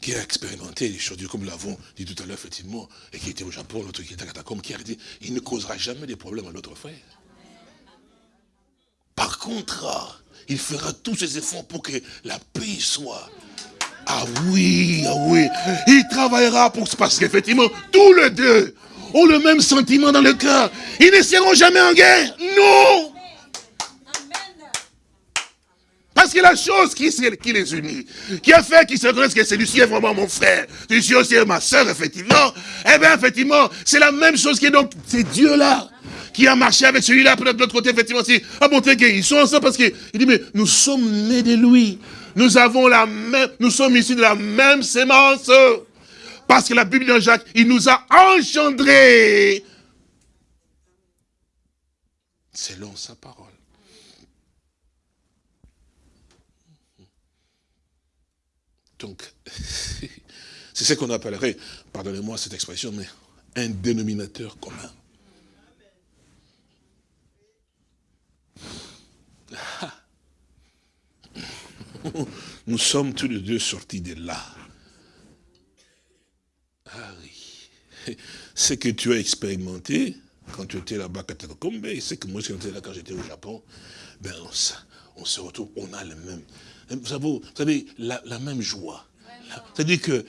qui a expérimenté les choses, comme nous l'avons dit tout à l'heure, effectivement, et qui était au Japon, l'autre qui était à Catacombe, qui a dit, il ne causera jamais de problème à l'autre frère. Par contre, il fera tous ses efforts pour que la paix soit. Ah oui, ah oui. Il travaillera pour parce qu'effectivement, tous les deux ont le même sentiment dans le cœur. Ils ne seront jamais en guerre. Non Parce que la chose qui, les unit, qui a fait qu'ils se connaissent que celui-ci est vraiment mon frère, celui-ci aussi est ma soeur, effectivement, eh bien, effectivement, c'est la même chose qui est donc, c'est Dieu-là qui a marché avec celui-là, de l'autre côté, effectivement, aussi, a montré qu'ils sont ensemble parce qu'il dit, mais nous sommes nés de lui. Nous avons la même, nous sommes issus de la même sémence. Parce que la Bible de Jacques, il nous a engendrés selon sa parole. Donc, c'est ce qu'on appellerait, pardonnez-moi cette expression, mais un dénominateur commun. Nous sommes tous les deux sortis de là. Ah oui. Ce que tu as expérimenté quand tu étais là-bas à Katakombe, et ce que moi j'étais là quand j'étais au Japon, ben on, on se retrouve, on a le même, vous savez, vous savez la, même joie. C'est-à-dire que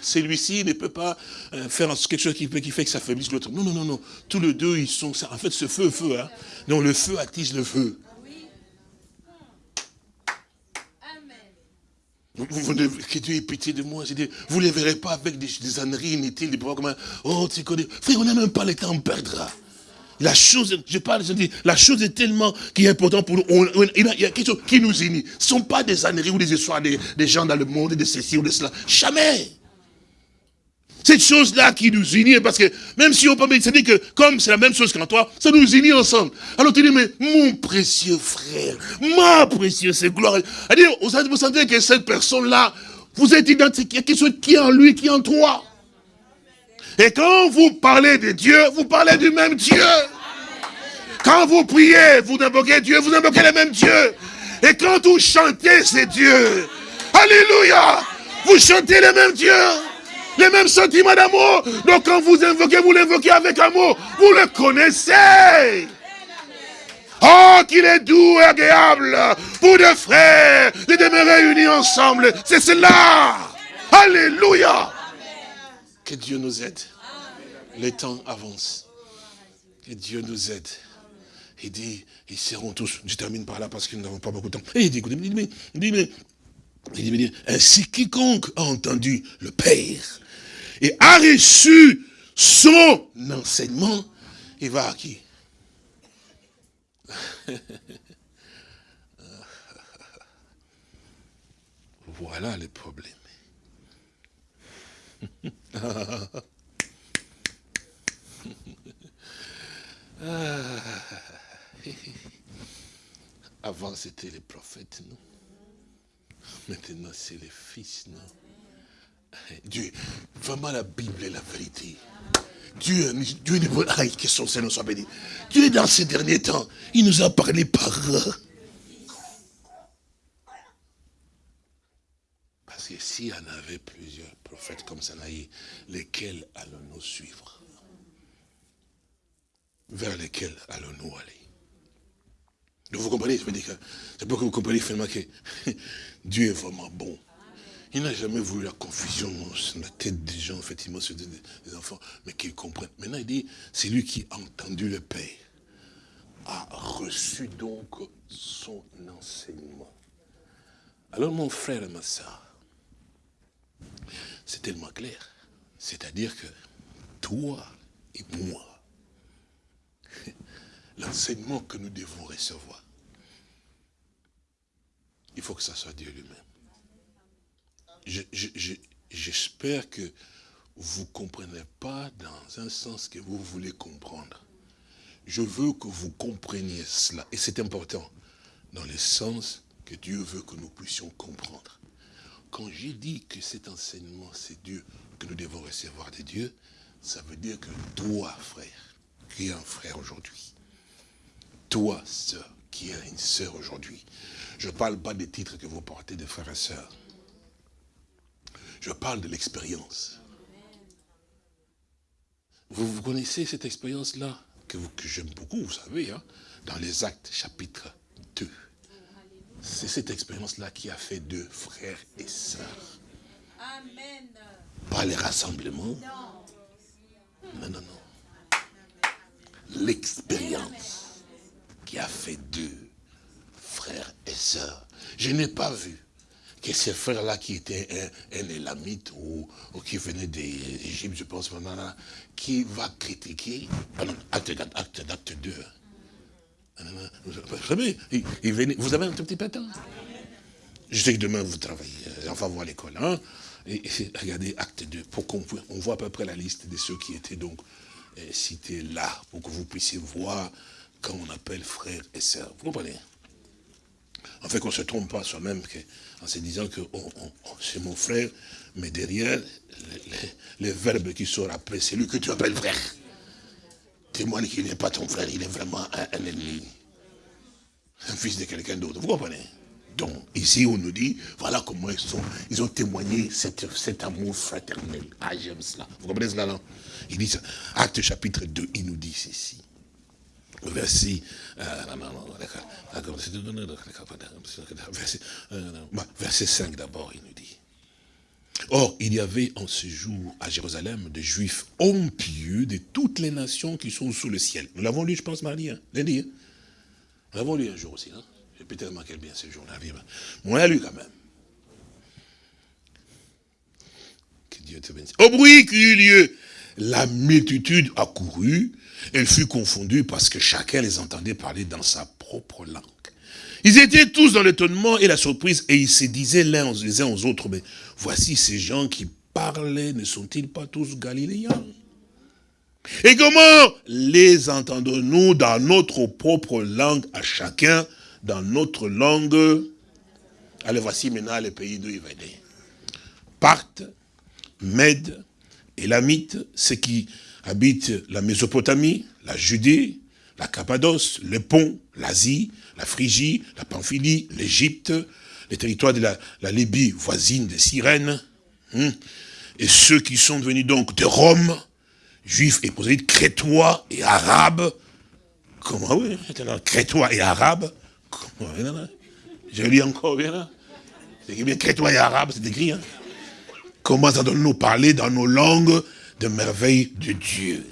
celui-ci ne peut pas euh, faire quelque chose qui, qui fait que ça faiblisse l'autre. Non, non, non, non. Tous les deux, ils sont... En fait, ce feu, feu, hein. Donc le feu attise le feu. Vous, que Dieu ait pitié de moi. Dit, vous ne les verrez pas avec des, des âneries inutiles, des comme Oh, tu connais. Frère, on n'a même pas le temps, on perdra. La chose, je parle, je dis, la chose est tellement qui est importante pour nous. il, y a, quelque chose qui nous unit. Ce ne sont pas des âneries ou des histoires des, gens dans le monde, de ceci ou de cela. Jamais. Cette chose-là qui nous unit, parce que même si on peut dit que comme c'est la même chose qu'en toi, ça nous unit ensemble. Alors tu dis, mais mon précieux frère, ma précieuse gloire. Vous sentez que cette personne-là, vous êtes identique, qui est en lui, qui est en toi. Et quand vous parlez de Dieu, vous parlez du même Dieu. Quand vous priez, vous invoquez Dieu, vous invoquez le même Dieu. Et quand vous chantez, c'est Dieu. Alléluia. Vous chantez le même Dieu. Les mêmes sentiments d'amour. Donc quand vous invoquez, vous l'invoquez avec amour. Vous le connaissez. Oh, qu'il est doux et agréable pour deux frères de demeurer unis ensemble. C'est cela. Alléluia. Que Dieu nous aide. Les temps avancent. Que Dieu nous aide. Il dit, ils seront tous, je termine par là parce que nous n'avons pas beaucoup de temps. Et il dit, il dit, il veut dire, euh, ainsi quiconque a entendu le Père et a reçu son enseignement, il va à qui? Voilà le problème. Ah, avant, c'était les prophètes, non? Maintenant, c'est les fils, non? Dieu, vraiment la Bible est la vérité. Dieu, Dieu pas... que son Seigneur soit béni. Dieu, dans ces derniers temps, il nous a parlé par... Parce que s'il y en avait plusieurs prophètes comme Sanaï, lesquels allons-nous suivre? Vers lesquels allons-nous aller? Vous comprenez, je veux dire que c'est pour que vous compreniez finalement que Dieu est vraiment bon. Il n'a jamais voulu la confusion dans la tête des gens, effectivement, sur des, enfants, mais qu'ils comprennent. Maintenant, il dit, c'est lui qui a entendu le Père, a reçu donc son enseignement. Alors, mon frère et ma soeur, c'est tellement clair. C'est-à-dire que toi et moi, l'enseignement que nous devons recevoir, il faut que ça soit Dieu lui-même. J'espère que vous ne comprenez pas dans un sens que vous voulez comprendre. Je veux que vous compreniez cela. Et c'est important. Dans le sens que Dieu veut que nous puissions comprendre. Quand j'ai dit que cet enseignement, c'est Dieu que nous devons recevoir de Dieu, ça veut dire que toi, frère, qui es un frère aujourd'hui, toi, sœur, qui es une sœur aujourd'hui, je ne parle pas des titres que vous portez de frères et sœurs. Je parle de l'expérience. Vous, vous, connaissez cette expérience-là, que, que j'aime beaucoup, vous savez, hein, dans les actes chapitre 2. C'est cette expérience-là qui a fait deux frères et sœurs. Amen. Pas les rassemblements. Non, non, non. L'expérience qui a fait deux frères et sœurs. Je n'ai pas vu que ces frères-là qui étaient un, un élamite ou, qui venait d'Égypte, je pense qui va critiquer, acte, acte, acte 2. Vous savez, il, venait, vous avez un tout petit peu de temps? Je sais que demain vous travaillez, euh, on va voir l'école. Hein? Et, regardez acte 2, pour qu'on on voit à peu près la liste de ceux qui étaient donc euh, cités là, pour que vous puissiez voir quand on appelle frères et sœurs. Vous comprenez En fait, qu'on ne se trompe pas soi-même, en se disant que c'est mon frère, mais derrière, les, verbes qui sont après, c'est lui que tu appelles frère. Témoigne qu'il n'est pas ton frère, il est vraiment un, ennemi. Un fils de quelqu'un d'autre. Vous comprenez Donc, ici, on nous dit, voilà comment ils, sont, ils ont témoigné cet amour fraternel. Ah, j'aime cela. Vous comprenez cela, non? Il dit, acte chapitre 2, il nous dit ceci verset, verset 5 d'abord, il nous dit. Or, il y avait en ce jour à Jérusalem des Juifs impieux de toutes les nations qui sont sous le ciel. Nous l'avons lu, je pense, mardi, hein, lundi. Hein. Nous l'avons lu un jour aussi. Hein. J'ai peut-être manqué bien ce jour-là. On l'a lu quand même. Que Dieu te bénisse. Au bruit qui eut lieu, la multitude accourut elle fut confondue parce que chacun les entendait parler dans sa propre langue. Ils étaient tous dans l'étonnement et la surprise et ils se disaient l'un les uns aux autres, mais voici ces gens qui parlaient, ne sont-ils pas tous galiléens? Et comment les entendons-nous dans notre propre langue à chacun, dans notre langue? Allez, voici maintenant les pays d'où ils venaient. Parthes, Mède, Élamite, ceux qui habitent la Mésopotamie, la Judée, la Cappadoce, le Pont, l'Asie, la Phrygie, la Pamphylie, l'Égypte, les territoires de la, Libye voisine de Cyrène, hein, et ceux qui sont venus donc de Rome, juifs et prosélytes, crétois et arabes, comment oui, crétois et arabes, je lis encore bien là, c'est bien crétois et arabes, c'est écrit, hein. Ça doit nous parler dans nos langues de merveilles de Dieu.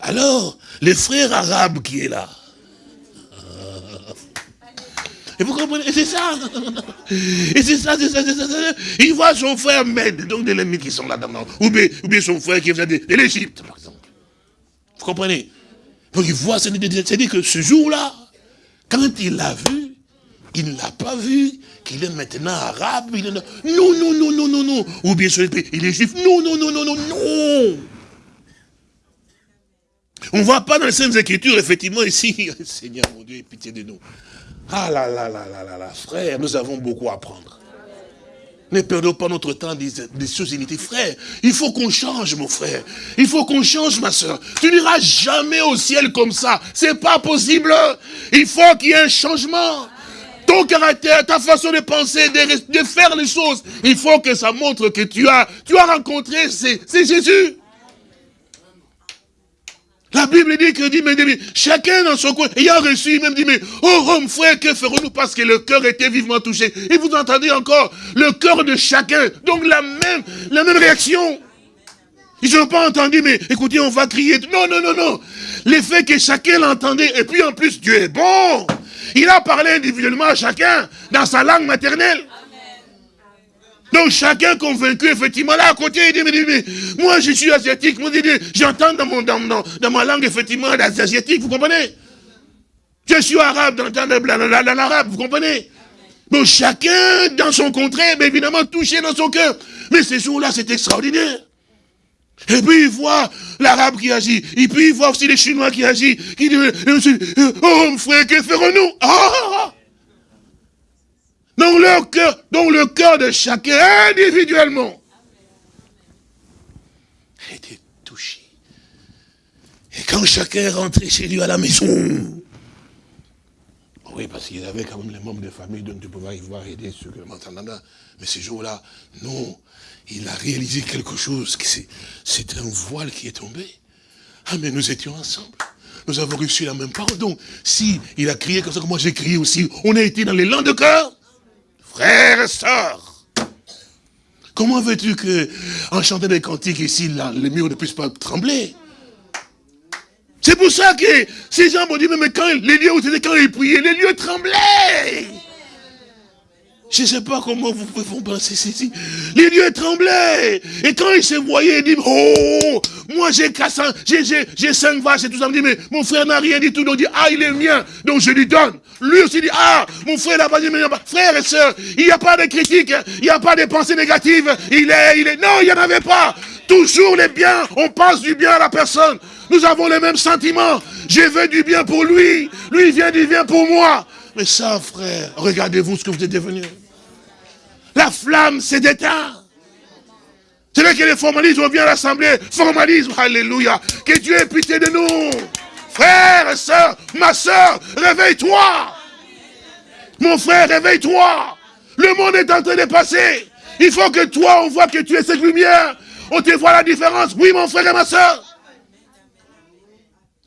Alors, les frères arabes qui est là. Et vous comprenez? C'est ça. Et c'est ça, c'est ça, c'est ça, Il voit son frère Med, donc des ennemis qui sont là-dedans. Ou bien, ou bien son frère qui vient de, de l'Égypte, par exemple. Vous comprenez? Donc il voit, c'est-à-dire que ce jour-là, quand il l'a vu, il ne l'a pas vu, qu'il est maintenant arabe, il est... Non, non, non, non, non, non. Ou bien sûr, il est juif. Non, non, non, non, non, non. On ne voit pas dans les Saintes Écritures, effectivement, ici, Seigneur mon Dieu, pitié de nous. Ah là là là là là là, frère, nous avons beaucoup à apprendre. Ne perdons pas notre temps des, des choses inutiles. Frère, il faut qu'on change, mon frère. Il faut qu'on change, ma soeur. Tu n'iras jamais au ciel comme ça. C'est pas possible. Il faut qu'il y ait un changement. Ton caractère, ta façon de penser, de, faire les choses, il faut que ça montre que tu as, tu as rencontré, c'est Jésus. La Bible dit que dit, mais, chacun dans son coin, ayant reçu, il même dit, mais, oh, homme, frère, que ferons-nous? Parce que le cœur était vivement touché. Et vous entendez encore le cœur de chacun. Donc la même, la même réaction. Ils n'ont pas entendu, mais écoutez, on va crier. Non, non, non, non. L'effet que chacun l'entendait, et puis en plus, Dieu est bon. Il a parlé individuellement à chacun, dans sa langue maternelle. Donc chacun convaincu, effectivement, là à côté, il dit, mais, moi je suis asiatique, moi j'entends dans, mon, dans, dans, ma langue, effectivement, asiatique, vous comprenez? Je suis arabe, dans, l'arabe, vous comprenez? Donc chacun dans son contraire, mais évidemment touché dans son cœur. Mais ces jours-là, c'est extraordinaire. Et puis il voit l'arabe qui agit. Et puis il voit aussi les Chinois qui agissent. Qui dit, oh frère, que ferons-nous? Ah! Dans le cœur de chacun individuellement. était touché. Et quand chacun est rentré chez lui à la maison, oui, parce qu'il avait quand même les membres de famille, donc tu pouvais y voir aider ceux m'entendent. Mais ce jour-là, non, il a réalisé quelque chose, c'est un voile qui est tombé. Ah, mais nous étions ensemble. Nous avons reçu la même parole. Donc, si il a crié comme ça, comme moi j'ai crié aussi, on a été dans langues de cœur. Frères et sœurs, comment veux-tu que, en chantant des cantiques ici, là, les murs ne puissent pas trembler? C'est pour ça que ces gens m'ont dit, mais quand les lieux où c'était quand ils priaient, les lieux tremblaient. Je ne sais pas comment vous pouvez vous penser ceci. Les lieux tremblaient. Et quand ils se voyaient, ils disent, oh, moi j'ai j'ai cinq vaches et tout ça. Me dit, mais mon frère n'a rien dit tout. Donc dit, ah, il est mien. Donc je lui donne. Lui aussi dit, ah, mon frère n'a pas dit, mais frère et soeur, il n'y a pas de critique, il n'y a pas de pensées négatives. Il est, il est, non, il n'y en avait pas. Toujours les biens, on pense du bien à la personne. Nous avons les mêmes sentiments. Je veux du bien pour lui. Lui, il vient du bien pour moi. Mais ça, frère, regardez-vous ce que vous êtes devenu. La flamme s'est éteinte. C'est là que les formalistes, on vient à l'assemblée, formalisme, alléluia. Que Dieu ait pitié de nous. Frère et soeur, ma soeur, réveille-toi. Mon frère, réveille-toi. Le monde est en train de passer. Il faut que toi, on voit que tu es cette lumière. On te voit la différence. Oui, mon frère et ma soeur.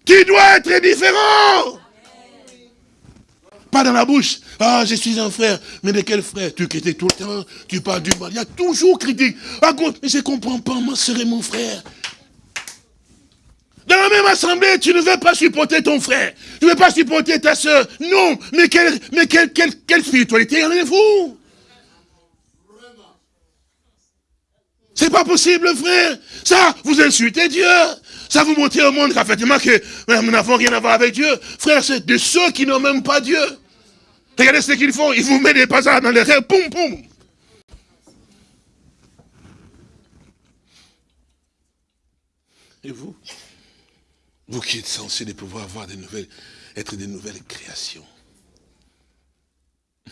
Tu dois être différent. Pas dans la bouche. Ah, je suis un frère. Mais de quel frère? Tu critiques tout le temps, tu parles du mal. Il y a toujours critique. À mais je ne comprends pas, moi serait mon frère. Dans la même assemblée, tu ne veux pas supporter ton frère. Tu ne veux pas supporter ta soeur. Non, mais quelle, mais quelle, quelle, quelle spiritualité avez-vous? C'est pas possible, frère. Ça, vous insultez Dieu. Ça vous montre au monde qu'effectivement que nous n'avons rien à voir avec Dieu. Frère, c'est de ceux qui n'ont même pas Dieu. Regardez ce qu'ils font. Ils vous mettent des passages dans les rêves. Poum, poum. Et vous? Vous qui êtes censés de pouvoir avoir des nouvelles, être des nouvelles créations.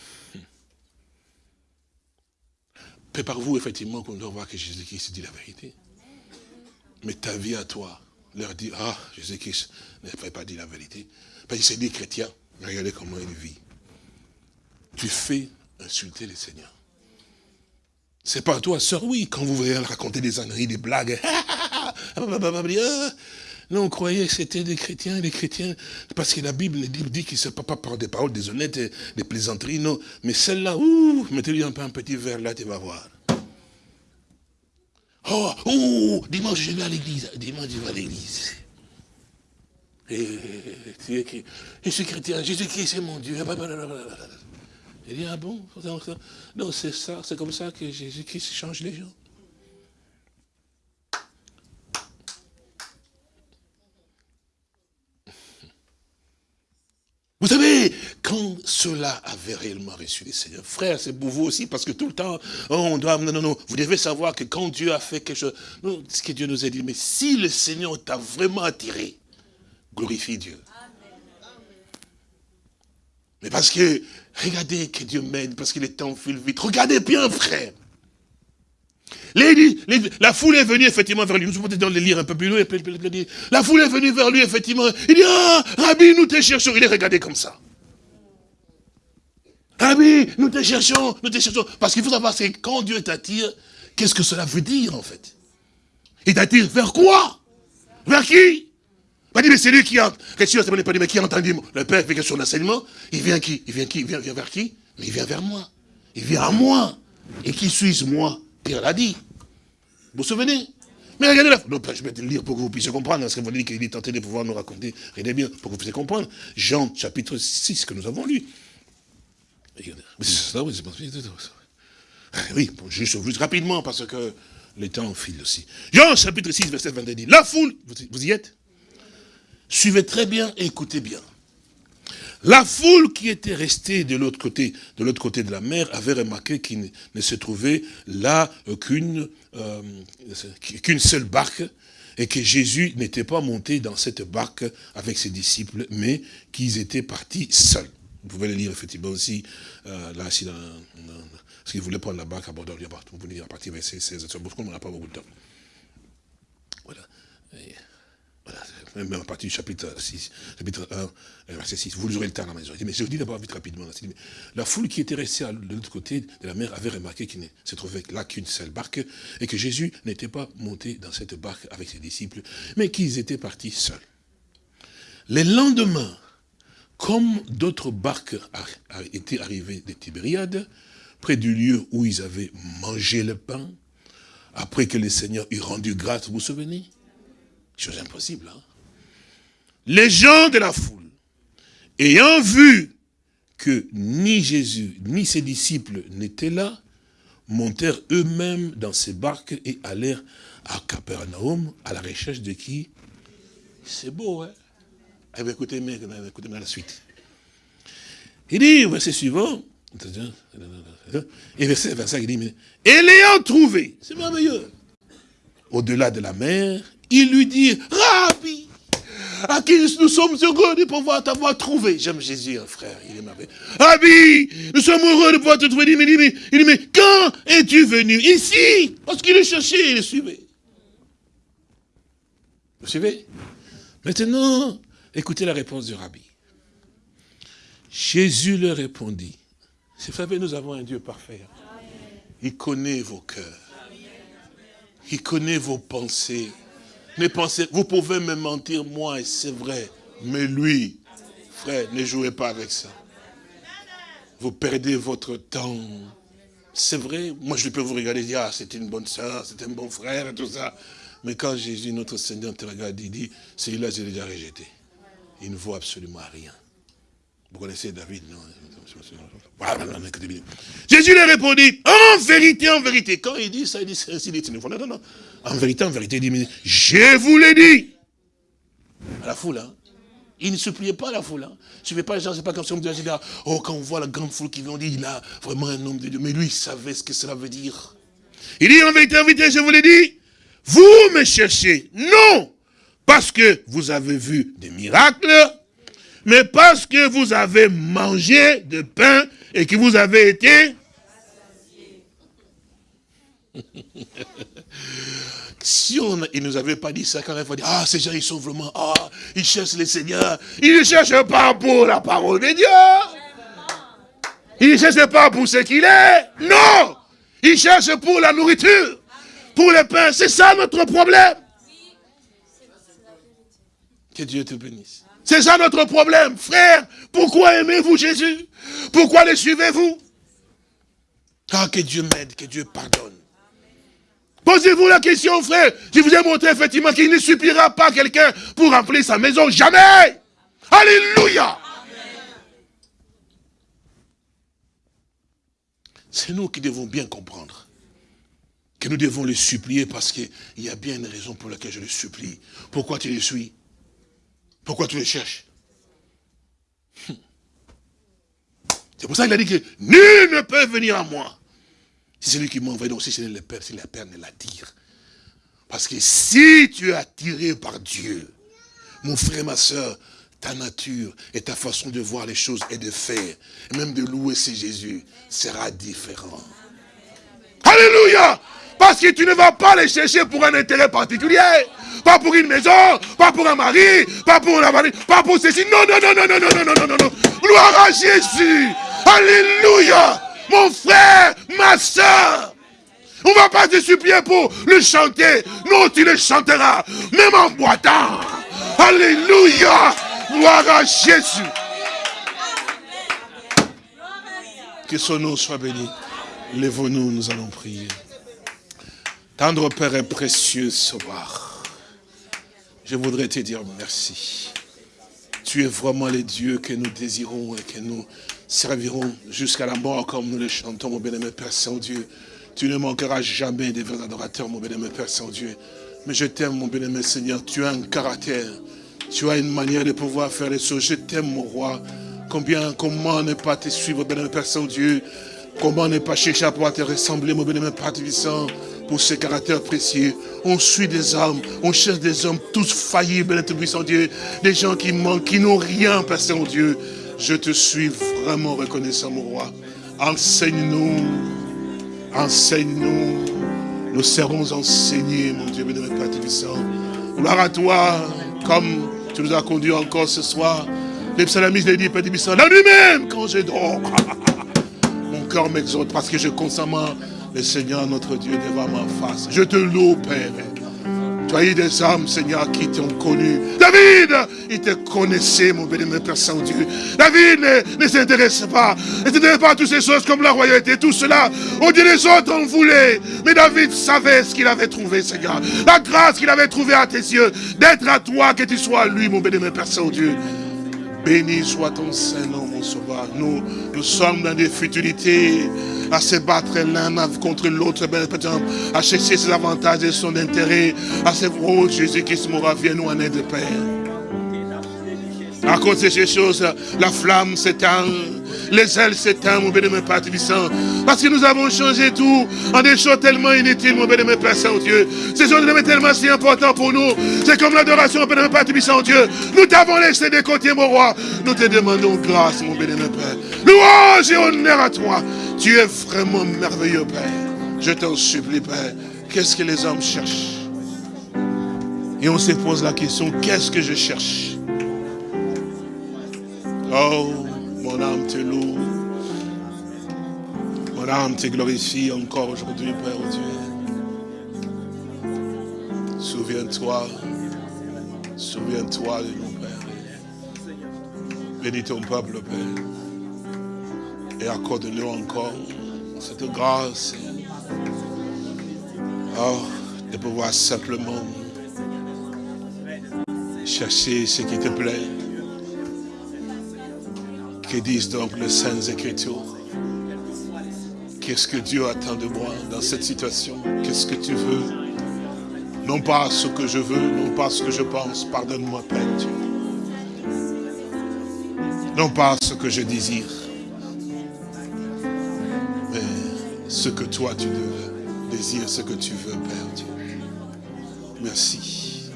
Prépare-vous effectivement qu'on doit voir que Jésus-Christ dit la vérité. Mais ta vie à toi, leur dit, ah, Jésus-Christ n'a pas dit la vérité. Parce qu'il s'est dit chrétien. Regardez comment il vit tu fais insulter le Seigneur. C'est pas toi, sœur, oui, quand vous voyez raconter des âneries, des blagues. non, on croyait que c'était des chrétiens, des chrétiens, parce que la Bible dit que ce n'est pas par des paroles déshonnêtes, des plaisanteries, non. Mais celle-là, ouh, mettez-lui un peu un petit verre là, tu vas voir. Oh, oh, dimanche je vais à l'église, dimanche je vais à l'église. Et, je suis chrétien, Jésus-Christ c'est mon Dieu. Il dit, ah bon Non, c'est ça, c'est comme ça que Jésus-Christ change les gens. Vous savez, quand cela avait réellement reçu les Seigneurs, frère, c'est pour vous aussi, parce que tout le temps, oh, on doit, non, non, non, vous devez savoir que quand Dieu a fait quelque chose, non, ce que Dieu nous a dit, mais si le Seigneur t'a vraiment attiré, glorifie Dieu. Mais parce que, regardez que Dieu m'aide, parce que les temps filent vite. Regardez bien, frère. la foule est venue effectivement vers lui. Nous pouvons peut-être le lire un peu plus loin. La foule est venue vers lui, effectivement. Il dit, ah, Rabbi, nous te cherchons. Il est regardé comme ça. Rabbi, nous te cherchons, nous te cherchons. Parce qu'il faut savoir, c'est quand Dieu t'attire, qu'est-ce que cela veut dire, en fait? Il t'attire vers quoi? Vers qui? Il dit, mais c'est lui qui a, mais qui a entendu le Père fait son enseignement. Il vient qui? Il vient qui? Il vient, vers qui? Mais il vient vers moi. Il vient à moi. Et qui suis-je, moi? Pierre l'a dit. Vous vous souvenez? Mais regardez la... Donc, je vais te lire pour que vous puissiez comprendre, parce que vous dites qu'il est tenté de pouvoir nous raconter, regardez bien, pour que vous puissiez comprendre. Jean, chapitre 6, que nous avons lu. Oui, juste, rapidement, parce que le temps file aussi. Jean, chapitre 6, verset 22 dit, la foule, vous, y êtes? Suivez très bien et écoutez bien. La foule qui était restée de l'autre côté, de l'autre côté de la mer avait remarqué qu'il ne se trouvait là qu'une euh, qu'une seule barque et que Jésus n'était pas monté dans cette barque avec ses disciples, mais qu'ils étaient partis seuls. Vous pouvez le lire effectivement aussi, euh, là, si dans, parce qu'il voulait prendre la barque à bord vous pouvez lire à partir verset 16, parce qu'on n'a pas beaucoup de temps. Voilà. voilà. Même à partir du chapitre 6, chapitre 1, verset 6, vous aurez le temps à la maison. Mais je vous dis d'abord vite rapidement. La foule qui était restée de l'autre côté de la mer avait remarqué qu'il ne se trouvait là qu'une seule barque et que Jésus n'était pas monté dans cette barque avec ses disciples, mais qu'ils étaient partis seuls. Les lendemains, comme d'autres barques étaient arrivées de Tibériade, près du lieu où ils avaient mangé le pain, après que le Seigneur eut rendu grâce, vous vous souvenez? Chose impossible, hein? Les gens de la foule, ayant vu que ni Jésus, ni ses disciples n'étaient là, montèrent eux-mêmes dans ces barques et allèrent à Capernaum à la recherche de qui? C'est beau, hein? Eh écoutez, écoutez la suite. Il dit, verset suivant, et verset 25, il dit, et l'ayant trouvé, c'est merveilleux, au-delà de la mer, il lui dit, Rabbi, à qui nous sommes heureux de pouvoir t'avoir trouvé. J'aime Jésus, un frère, il est merveilleux. Rabbi, nous sommes heureux de pouvoir te trouver. Il dit, mais, il dit, quand es-tu venu? Ici, parce qu'il est cherché, il le suivait. Vous suivez? Maintenant, Écoutez la réponse du rabbi. Jésus leur répondit, c'est vrai, nous avons un Dieu parfait. Il connaît vos cœurs. Il connaît vos pensées. Les pensées, vous pouvez me mentir, moi, et c'est vrai. Mais lui, frère, ne jouez pas avec ça. Vous perdez votre temps. C'est vrai, moi je peux vous regarder et dire, ah, c'est une bonne soeur, c'est un bon frère, et tout ça. Mais quand Jésus, notre Seigneur, te regarde, il dit, celui-là, j'ai déjà rejeté il ne vaut absolument rien. Vous connaissez David, non? Jésus lui répondit, en vérité, en vérité. Quand il dit ça, il dit, c'est ainsi, non, non, non. En vérité, en vérité, il dit, je vous l'ai dit. À la foule, hein. Il ne suppliait pas la foule. Hein. Je ne pas les gens, c'est pas comme si on me disait, oh, quand on voit la grande foule qui vient, on dit, il a vraiment un homme de Dieu. Mais lui, il savait ce que cela veut dire. Il dit, en vérité, en vérité, je vous l'ai dit, vous me cherchez. Non parce que vous avez vu des miracles, mais parce que vous avez mangé de pain et que vous avez été... si on, il ne nous avait pas dit ça, quand même, on dire, ah, ces gens, ils sont vraiment, ah, ils cherchent le Seigneur. Ils ne cherchent pas pour la parole de Dieu. Ils ne cherchent pas pour ce qu'il est. Non Ils cherchent pour la nourriture, pour le pain. C'est ça notre problème. Que Dieu te bénisse. C'est ça notre problème, frère. Pourquoi aimez-vous Jésus? Pourquoi le suivez-vous? Ah, que Dieu m'aide, que Dieu pardonne. Posez-vous la question, frère. Je vous ai montré effectivement qu'il ne suppliera pas quelqu'un pour remplir sa maison. Jamais Alléluia C'est nous qui devons bien comprendre que nous devons le supplier parce qu'il y a bien une raison pour laquelle je le supplie. Pourquoi tu le suis? Pourquoi tu les cherches? C'est pour ça qu'il a dit que nul ne peut venir à moi. C'est celui qui m'envoie, donc si c'est le Père, si le Père ne l'attire. Parce que si tu es attiré par Dieu, mon frère, ma soeur, ta nature et ta façon de voir les choses et de faire, et même de louer ce Jésus, sera différent. Alléluia Parce que tu ne vas pas les chercher pour un intérêt particulier. Pas pour une maison, pas pour un mari, pas pour la mari, pas pour ceci. Non, non, non, non, non, non, non, non, non, non. Gloire à Jésus. Alléluia. Mon frère, ma soeur. On ne va pas te supplier pour le chanter. Non, tu le chanteras, même en boitant. Alléluia. Gloire à Jésus. Que son nom soit béni. Lève-nous, nous allons prier. Tendre Père est précieux soir. Je voudrais te dire merci. Tu es vraiment le Dieu que nous désirons et que nous servirons jusqu'à la mort comme nous le chantons, mon bien-aimé Père Saint-Dieu. Tu ne manqueras jamais des vrais adorateurs, mon bien-aimé Père Saint-Dieu. Mais je t'aime, mon bien-aimé Seigneur. Tu as un caractère. Tu as une manière de pouvoir faire les choses. Je t'aime, mon roi. Combien, comment ne pas te suivre, bien-aimé Père Saint-Dieu? Comment ne pas chercher à pouvoir te ressembler, mon bien-aimé Père pour ce caractère précieux. On suit des hommes, on cherche des hommes tous faillis, bien puissant Dieu, des gens qui manquent, qui n'ont rien, Père Saint-Dieu. Je te suis vraiment reconnaissant, mon roi. Enseigne-nous, enseigne-nous. Nous serons enseignés, mon Dieu, bien-aimé Père Tubissant. Gloire à toi, comme tu nous as conduits encore ce soir. Les psalmistes dit, Père Tubissant, la nuit même, quand je dors. cœur m'exhorte parce que je constamment le Seigneur notre Dieu devant ma face. Je te loue, Père. Tu as eu des hommes, Seigneur, qui t'ont connu. David, il te connaissait, mon béni, Père Saint-Dieu. David ne, ne s'intéresse pas. Ne s'intéresse pas à toutes ces choses comme la royauté, tout cela. On dit les autres en voulaient. Mais David savait ce qu'il avait trouvé, Seigneur. La grâce qu'il avait trouvée à tes yeux. D'être à toi, que tu sois à lui, mon béni, Père Saint-Dieu. Béni soit ton Saint-Nom, mon Sauveur. Nous, nous sommes dans des futilités, à se battre l'un contre l'autre, à chercher ses avantages et son intérêt, à se oh Jésus-Christ mourra, viens nous en aide, Père. À cause de ces choses, la flamme s'éteint, les ailes s'éteignent, mon béni, Père Tibissant. Parce que nous avons changé tout en des choses tellement inutiles, mon béni, Père Saint-Dieu. Ces choses tellement si importantes pour nous. C'est comme l'adoration, mon béni, Père Tibissant, Dieu. Nous t'avons laissé de côté, mon roi. Nous te demandons grâce, mon béni, Père. Louange et honneur à toi. Tu es vraiment merveilleux, Père. Je t'en supplie, Père. Qu'est-ce que les hommes cherchent? Et on se pose la question, qu'est-ce que je cherche? Oh, mon âme te loue. Mon âme te glorifie encore aujourd'hui, Père Dieu. Souviens-toi, souviens-toi de nous, Père. Bénis ton peuple, Père. Et accorde-nous encore cette grâce. Oh, de pouvoir simplement chercher ce qui te plaît que disent donc les Saintes Écritures Qu'est-ce que Dieu attend de moi dans cette situation? Qu'est-ce que tu veux? Non pas ce que je veux, non pas ce que je pense, pardonne-moi Père Dieu. Non pas ce que je désire, mais ce que toi tu désires, ce que tu veux Père Dieu. Merci.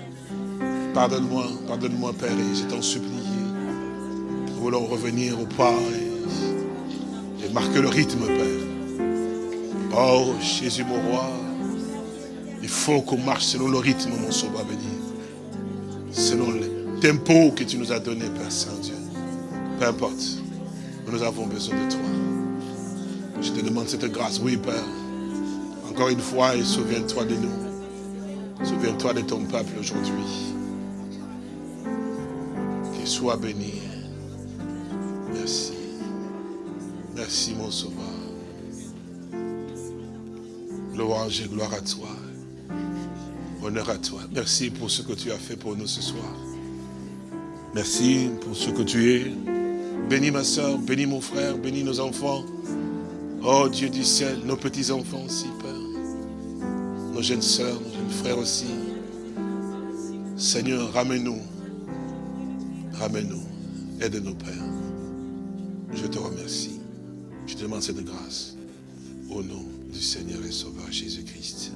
Pardonne-moi, pardonne-moi Père, et je t'en supplie. Voulons revenir au pas et, marquer le rythme, Père. Oh, Jésus, mon roi, il faut qu'on marche selon le rythme, mon sauveur béni. Selon le tempo que tu nous as donné, Père Saint-Dieu. Peu importe, nous avons besoin de toi. Je te demande cette grâce, oui, Père. Encore une fois, et souviens-toi de nous. Souviens-toi de ton peuple aujourd'hui. Qu'il soit béni. Merci, mon sauveur. Louange et gloire à toi. Honneur à toi. Merci pour ce que tu as fait pour nous ce soir. Merci pour ce que tu es. Bénis ma soeur, bénis mon frère, bénis nos enfants. Oh Dieu du ciel, nos petits-enfants aussi, Père. Nos jeunes soeurs, nos jeunes frères aussi. Seigneur, ramène-nous. Ramène-nous. Aide-nous, Père. Je te remercie. Je demande cette grâce. Au nom du Seigneur et Sauveur Jésus-Christ.